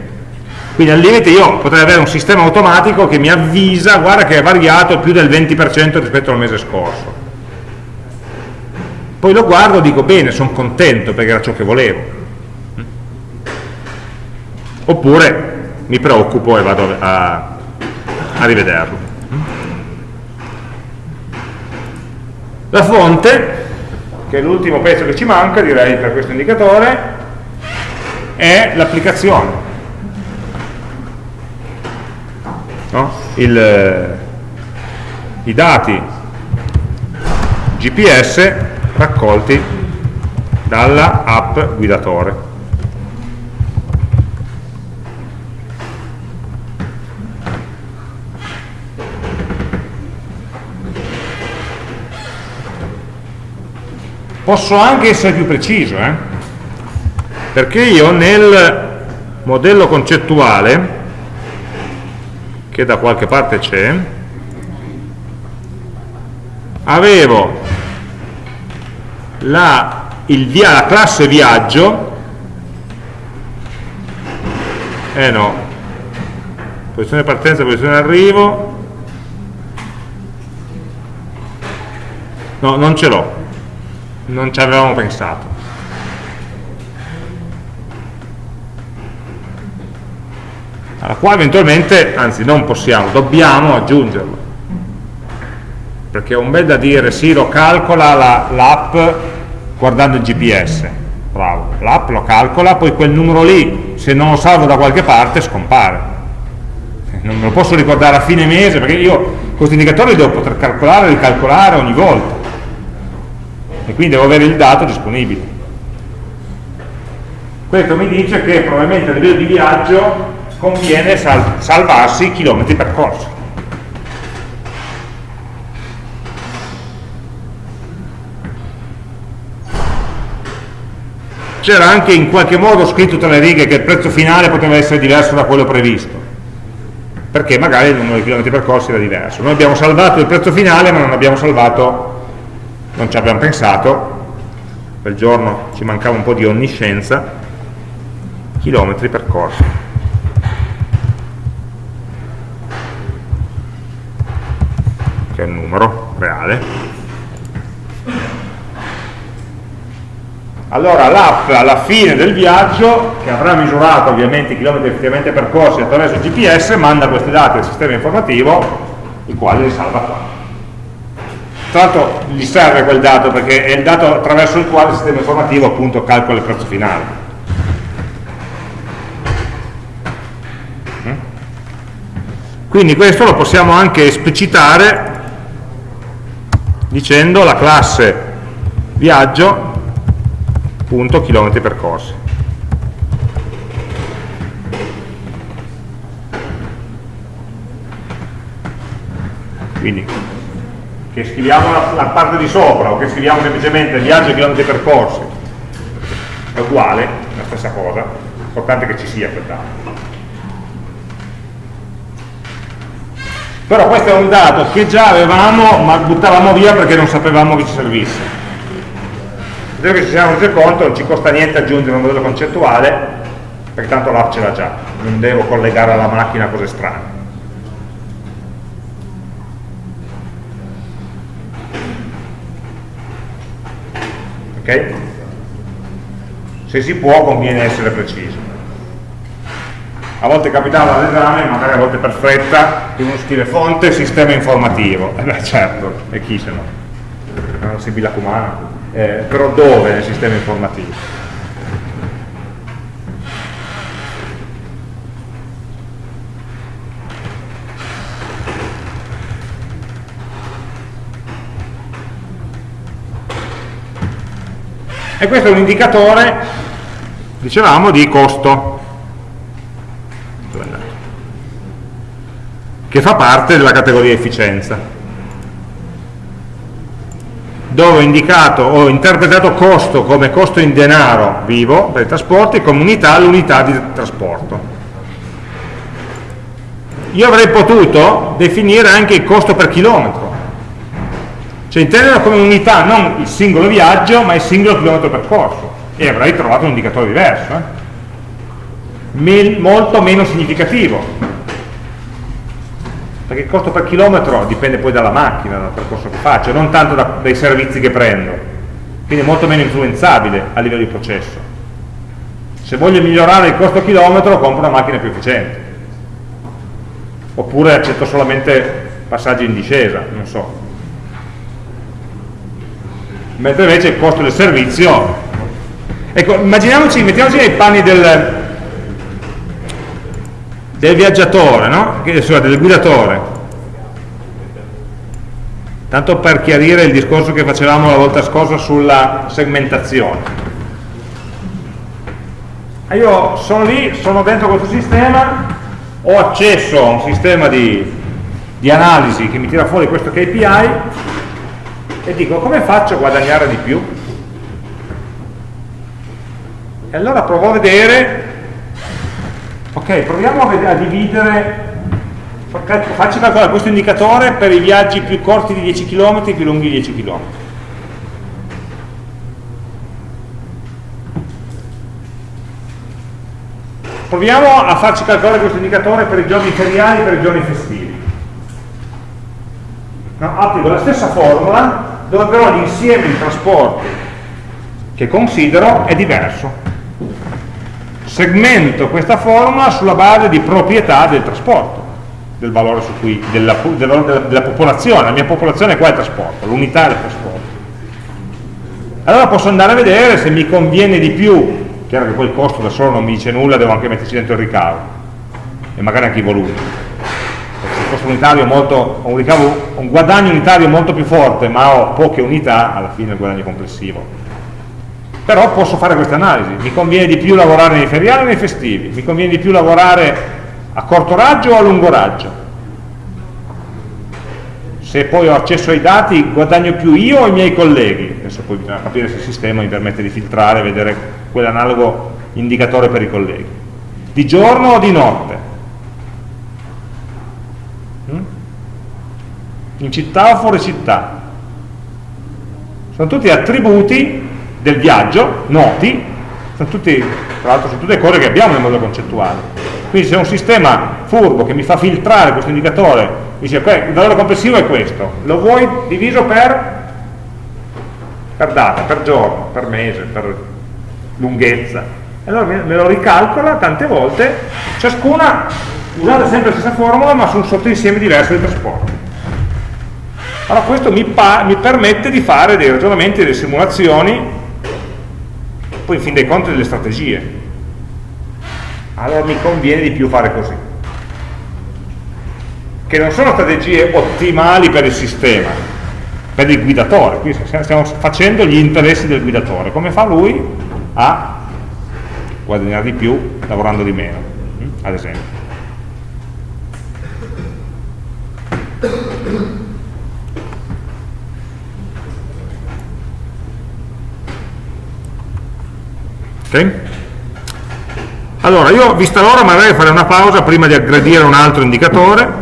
Quindi al limite io potrei avere un sistema automatico che mi avvisa, guarda che è variato più del 20% rispetto al mese scorso. Poi lo guardo e dico, bene, sono contento perché era ciò che volevo. Oppure mi preoccupo e vado a, a rivederlo. La fonte, che è l'ultimo pezzo che ci manca, direi, per questo indicatore, è l'applicazione no? Eh, i dati GPS raccolti dalla app guidatore. Posso anche essere più preciso, eh? Perché io nel modello concettuale che da qualche parte c'è avevo la, via, la classe viaggio eh no posizione partenza, posizione arrivo no, non ce l'ho non ci avevamo pensato alla quale eventualmente, anzi non possiamo, dobbiamo aggiungerlo. Perché è un bel da dire sì, lo calcola l'app la, guardando il GPS bravo, l'app lo calcola poi quel numero lì, se non lo salvo da qualche parte, scompare. Non me lo posso ricordare a fine mese perché io questi indicatori li devo poter calcolare e ricalcolare ogni volta. E quindi devo avere il dato disponibile. Questo mi dice che probabilmente a livello di viaggio conviene sal salvarsi i chilometri percorsi. C'era anche in qualche modo scritto tra le righe che il prezzo finale poteva essere diverso da quello previsto, perché magari il numero di chilometri percorsi era diverso. Noi abbiamo salvato il prezzo finale ma non abbiamo salvato, non ci abbiamo pensato, quel giorno ci mancava un po' di onniscienza, chilometri percorsi. Che è un numero reale. Allora l'app alla fine del viaggio, che avrà misurato ovviamente i chilometri effettivamente percorsi attraverso il GPS, manda questi dati al sistema informativo, il quale li salva qua. Tra l'altro gli serve quel dato perché è il dato attraverso il quale il sistema informativo appunto calcola il prezzo finale. Mm? Quindi questo lo possiamo anche esplicitare dicendo la classe viaggio punto chilometri percorsi. Quindi che scriviamo la, la, parte di sopra o che scriviamo semplicemente viaggio chilometri percorsi è uguale, la stessa cosa l'importante è che ci sia quel dato però questo è un dato che già avevamo ma buttavamo via perché non sapevamo che ci servisse. Adesso che ci siamo resi conto non ci costa niente aggiungere un modello concettuale perché tanto l'app ce l'ha già. Non devo collegare alla macchina cose strane. Ok? se si può conviene essere preciso a volte capitava all'esame, magari a volte per fretta, che uno scrive fonte sistema informativo. Eh beh certo, e chi se no? Non si bilacumana. Eh, però dove nel sistema informativo? E questo è un indicatore, dicevamo, di costo che fa parte della categoria efficienza dove ho indicato, ho interpretato costo come costo in denaro vivo per i trasporti come unità l'unità di trasporto. Io avrei potuto definire anche il costo per chilometro. Cioè intenderlo come unità non il singolo viaggio ma il singolo chilometro percorso e avrei trovato un indicatore diverso eh? molto meno significativo perché il costo per chilometro dipende poi dalla macchina, dal percorso che faccio, non tanto da, dai servizi che prendo, quindi è molto meno influenzabile a livello di processo. Se voglio migliorare il costo chilometro compro una macchina più efficiente, oppure accetto solamente passaggi in discesa, non so. Mentre invece il costo del servizio, ecco, immaginiamoci, mettiamoci nei panni del, del viaggiatore, no? cioè del guidatore. Tanto per chiarire il discorso che facevamo la volta scorsa sulla segmentazione. Ah, io sono lì, sono dentro questo sistema, ho accesso a un sistema di, di analisi che mi tira fuori questo KPI e dico come faccio a guadagnare di più? E allora provo a vedere ok proviamo a, a dividere Fa- Facci calcolare questo indicatore per i viaggi più corti di 10 km e più lunghi di 10 km. Proviamo a farci calcolare questo indicatore per i giorni feriali e per i giorni festivi. No, applico la stessa formula dove però l'insieme di trasporti che considero è diverso. Segmento questa formula sulla base di proprietà del trasporto, del valore cui, della, della, della, popolazione, la mia popolazione qua è il trasporto, l'unità del trasporto. Allora posso andare a vedere se mi conviene di più. Chiaro che poi il costo da solo non mi dice nulla, devo anche metterci dentro il ricavo. E magari anche i volumi. Se il costo unitario molto, ho un, ricavo, un guadagno unitario molto più forte ma ho poche unità, alla fine il guadagno complessivo però posso fare questa analisi. Mi conviene di più lavorare nei feriali o nei festivi? Mi conviene di più lavorare a corto raggio o a lungo raggio? Se poi ho accesso ai dati guadagno più io o i miei colleghi? Adesso poi bisogna capire se il sistema mi permette di filtrare e vedere quell'analogo indicatore per i colleghi. Di giorno o di notte? Mm? in città o fuori città? Sono tutti attributi del viaggio noti sono tutti, tra l'altro sono tutte cose che abbiamo nel modello concettuale. Quindi se un sistema furbo che mi fa filtrare questo indicatore dice ok, il valore complessivo è questo lo vuoi diviso per per data, per giorno, per mese, per lunghezza. Allora me lo ricalcola tante volte ciascuna usate sempre la stessa formula ma su un sottoinsieme diverso di trasporti allora questo mi, mi permette di fare dei ragionamenti, delle simulazioni poi in fin dei conti delle strategie allora mi conviene di più fare così che non sono strategie ottimali per il sistema, per il guidatore, qui stiamo facendo gli interessi del guidatore, come fa lui a guadagnare di più lavorando di meno, hm? ad esempio. Ok? Allora, io vista l'ora magari farei una pausa prima di aggredire un altro indicatore.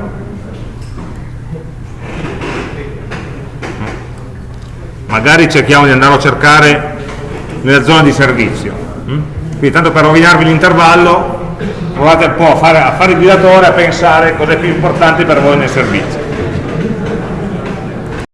Magari cerchiamo di andarlo a cercare nella zona di servizio. Quindi tanto per rovinarvi l'intervallo provate un po' a fare, a fare il guidatore a pensare cosa più importante per voi nel servizio